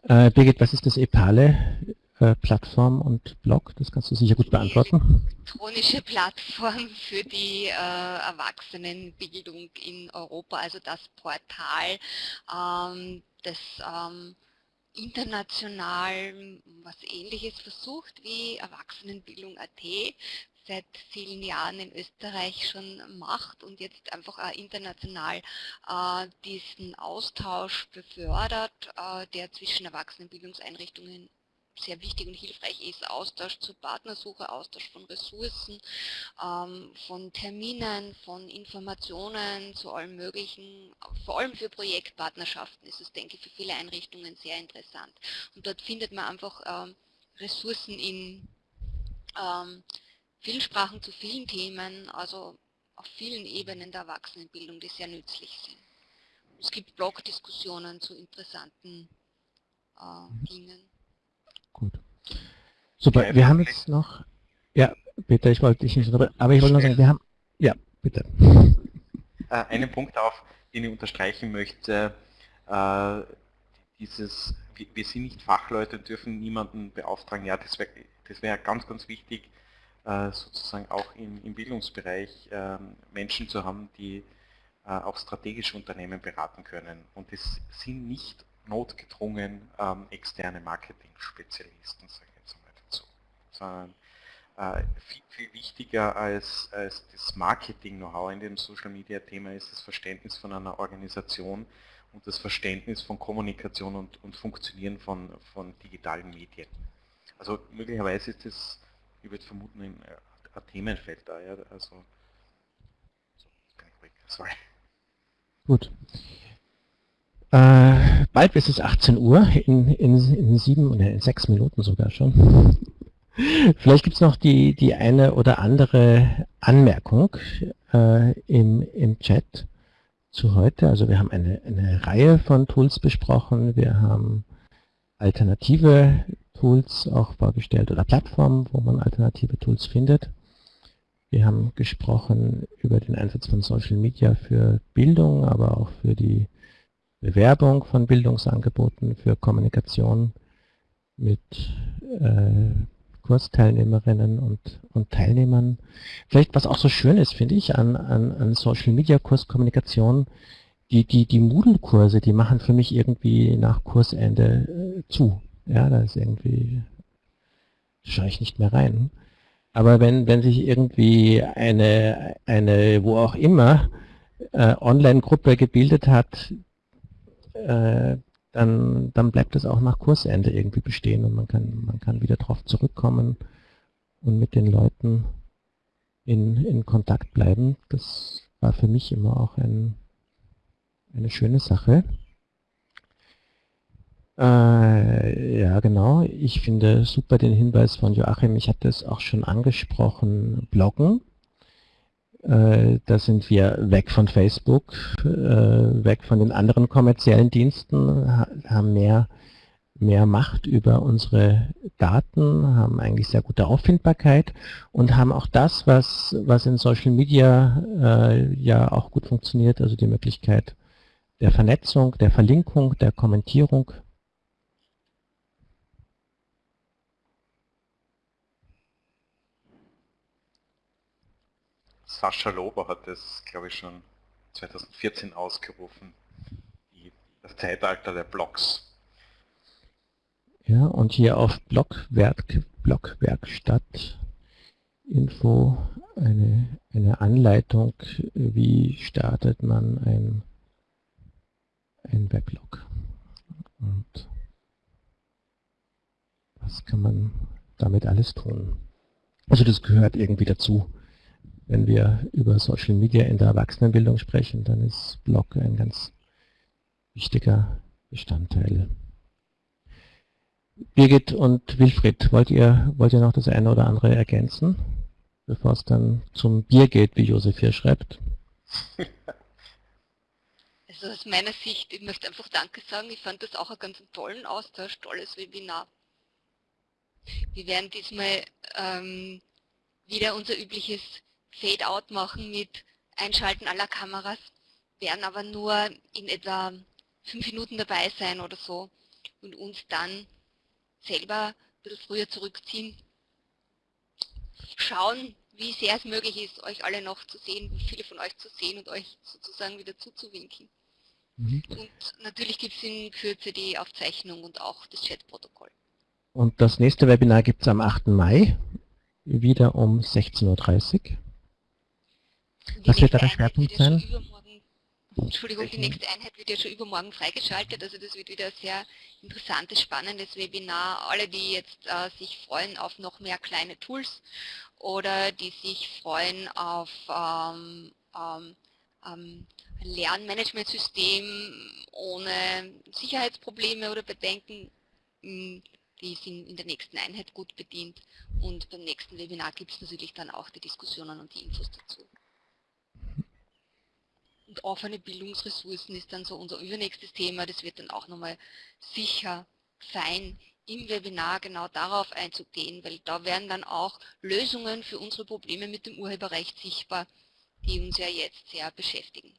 Äh, Birgit, was ist das Epale? Äh, Plattform und Blog, das kannst du sicher gut beantworten. Elektronische Plattform für die äh, Erwachsenenbildung in Europa, also das Portal, ähm, das ähm, international was ähnliches versucht wie Erwachsenenbildung.at seit vielen Jahren in Österreich schon macht und jetzt einfach auch international äh, diesen Austausch befördert, äh, der zwischen Erwachsenenbildungseinrichtungen sehr wichtig und hilfreich ist, Austausch zur Partnersuche, Austausch von Ressourcen, ähm, von Terminen, von Informationen zu allem möglichen, vor allem für Projektpartnerschaften ist es, denke ich, für viele Einrichtungen sehr interessant. Und dort findet man einfach ähm, Ressourcen in ähm, vielen Sprachen zu vielen Themen, also auf vielen Ebenen der Erwachsenenbildung, die sehr nützlich sind. Es gibt Blogdiskussionen zu interessanten äh, Dingen. Gut. Super, wir haben jetzt noch, ja, bitte, ich wollte dich nicht, aber ich wollte noch sagen, wir haben, ja, bitte. Äh, einen Punkt auf, den ich unterstreichen möchte, äh, dieses, wir sind nicht Fachleute, dürfen niemanden beauftragen, ja, das wäre das wär ganz, ganz wichtig, äh, sozusagen auch im, im Bildungsbereich ähm, Menschen zu haben, die auch strategische Unternehmen beraten können. Und es sind nicht notgedrungen ähm, externe Marketing-Spezialisten, sage ich jetzt mal dazu. Sondern äh, viel, viel, wichtiger als, als das Marketing-Know-how in dem Social-Media-Thema ist das Verständnis von einer Organisation und das Verständnis von Kommunikation und, und Funktionieren von, von digitalen Medien. Also möglicherweise ist das, ich würde vermuten, ein, ein Themenfeld da. Ja? Also, sorry. Gut. Äh, bald ist es 18 Uhr, in, in, in sieben oder in sechs Minuten sogar schon. Vielleicht gibt es noch die, die eine oder andere Anmerkung äh, im, im Chat zu heute. Also wir haben eine, eine Reihe von Tools besprochen. Wir haben alternative Tools auch vorgestellt oder Plattformen, wo man alternative Tools findet. Wir haben gesprochen über den Einsatz von Social Media für Bildung, aber auch für die Bewerbung von Bildungsangeboten für Kommunikation mit äh, Kursteilnehmerinnen und, und Teilnehmern. Vielleicht, was auch so schön ist, finde ich, an, an, an Social Media Kurskommunikation, die, die, die Moodle-Kurse, die machen für mich irgendwie nach Kursende äh, zu. Ja, da ist irgendwie, schaue ich nicht mehr rein. Aber wenn, wenn sich irgendwie eine, eine, wo auch immer, äh, Online-Gruppe gebildet hat, äh, dann, dann bleibt es auch nach Kursende irgendwie bestehen und man kann, man kann wieder darauf zurückkommen und mit den Leuten in, in Kontakt bleiben. Das war für mich immer auch ein, eine schöne Sache. Äh, ja, genau. Ich finde super den Hinweis von Joachim. Ich hatte es auch schon angesprochen, Bloggen. Äh, da sind wir weg von Facebook, äh, weg von den anderen kommerziellen Diensten, haben mehr, mehr Macht über unsere Daten, haben eigentlich sehr gute Auffindbarkeit und haben auch das, was, was in Social Media äh, ja auch gut funktioniert, also die Möglichkeit der Vernetzung, der Verlinkung, der Kommentierung Sascha Lober hat das, glaube ich, schon 2014 ausgerufen, die, das Zeitalter der Blogs. Ja, und hier auf Blogwerk, Blogwerkstatt Info eine, eine Anleitung, wie startet man ein, ein Weblog. Und was kann man damit alles tun? Also das gehört irgendwie dazu wenn wir über Social Media in der Erwachsenenbildung sprechen, dann ist Blog ein ganz wichtiger Bestandteil. Birgit und Wilfried, wollt ihr, wollt ihr noch das eine oder andere ergänzen, bevor es dann zum Bier geht, wie Josef hier schreibt? Also aus meiner Sicht, ich möchte einfach Danke sagen, ich fand das auch einen ganz tollen Austausch, tolles Webinar. Wir werden diesmal ähm, wieder unser übliches Fade-out machen mit Einschalten aller Kameras, werden aber nur in etwa fünf Minuten dabei sein oder so und uns dann selber ein bisschen früher zurückziehen, schauen, wie sehr es möglich ist, euch alle noch zu sehen, viele von euch zu sehen und euch sozusagen wieder zuzuwinken. Mhm. Und natürlich gibt es in Kürze die Aufzeichnung und auch das Chatprotokoll. Und das nächste Webinar gibt es am 8. Mai wieder um 16.30 Uhr. Was wird da der Schwerpunkt sein? Entschuldigung, die nächste Einheit wird ja schon übermorgen freigeschaltet, also das wird wieder ein sehr interessantes, spannendes Webinar. Alle, die jetzt äh, sich freuen auf noch mehr kleine Tools oder die sich freuen auf ähm, ähm, ähm, Lernmanagementsystem ohne Sicherheitsprobleme oder Bedenken, hm, die sind in der nächsten Einheit gut bedient und beim nächsten Webinar gibt es natürlich dann auch die Diskussionen und die Infos dazu. Und offene Bildungsressourcen ist dann so unser übernächstes Thema. Das wird dann auch nochmal sicher sein, im Webinar genau darauf einzugehen, weil da werden dann auch Lösungen für unsere Probleme mit dem Urheberrecht sichtbar, die uns ja jetzt sehr beschäftigen.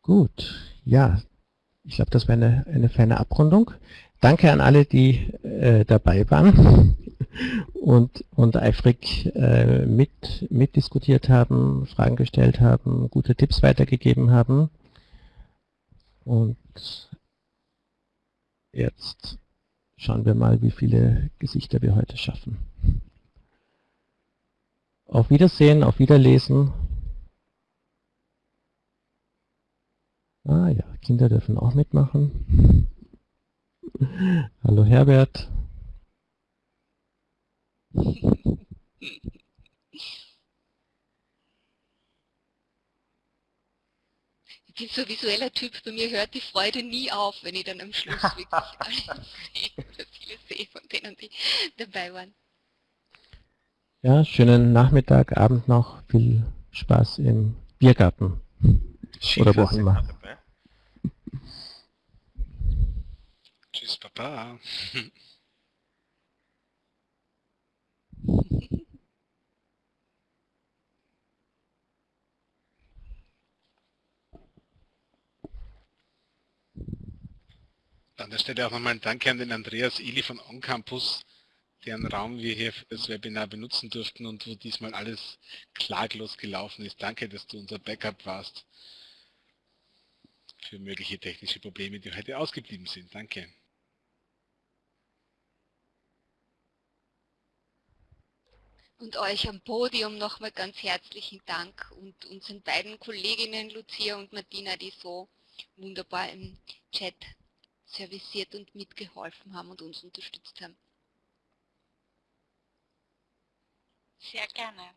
Gut, ja, ich glaube, das war eine, eine feine Abrundung. Danke an alle, die äh, dabei waren und, und eifrig äh, mit, mitdiskutiert haben, Fragen gestellt haben, gute Tipps weitergegeben haben. Und jetzt schauen wir mal, wie viele Gesichter wir heute schaffen. Auf Wiedersehen, auf Wiederlesen. Ah ja, Kinder dürfen auch mitmachen. Hallo Herbert. Ich bin so ein visueller Typ, bei mir hört die Freude nie auf, wenn ich dann am Schluss wirklich alle sehe oder viele sehe von denen, die dabei waren. Ja, schönen Nachmittag, Abend noch, viel Spaß im Biergarten. Oder wo auch immer. Tschüss, Papa. An der Stelle auch nochmal ein Danke an den Andreas Ili von OnCampus, deren Raum wir hier für das Webinar benutzen durften und wo diesmal alles klaglos gelaufen ist. Danke, dass du unser Backup warst für mögliche technische Probleme, die heute ausgeblieben sind. Danke. und euch am Podium nochmal ganz herzlichen Dank und unseren beiden Kolleginnen Lucia und Martina, die so wunderbar im Chat serviciert und mitgeholfen haben und uns unterstützt haben. Sehr gerne.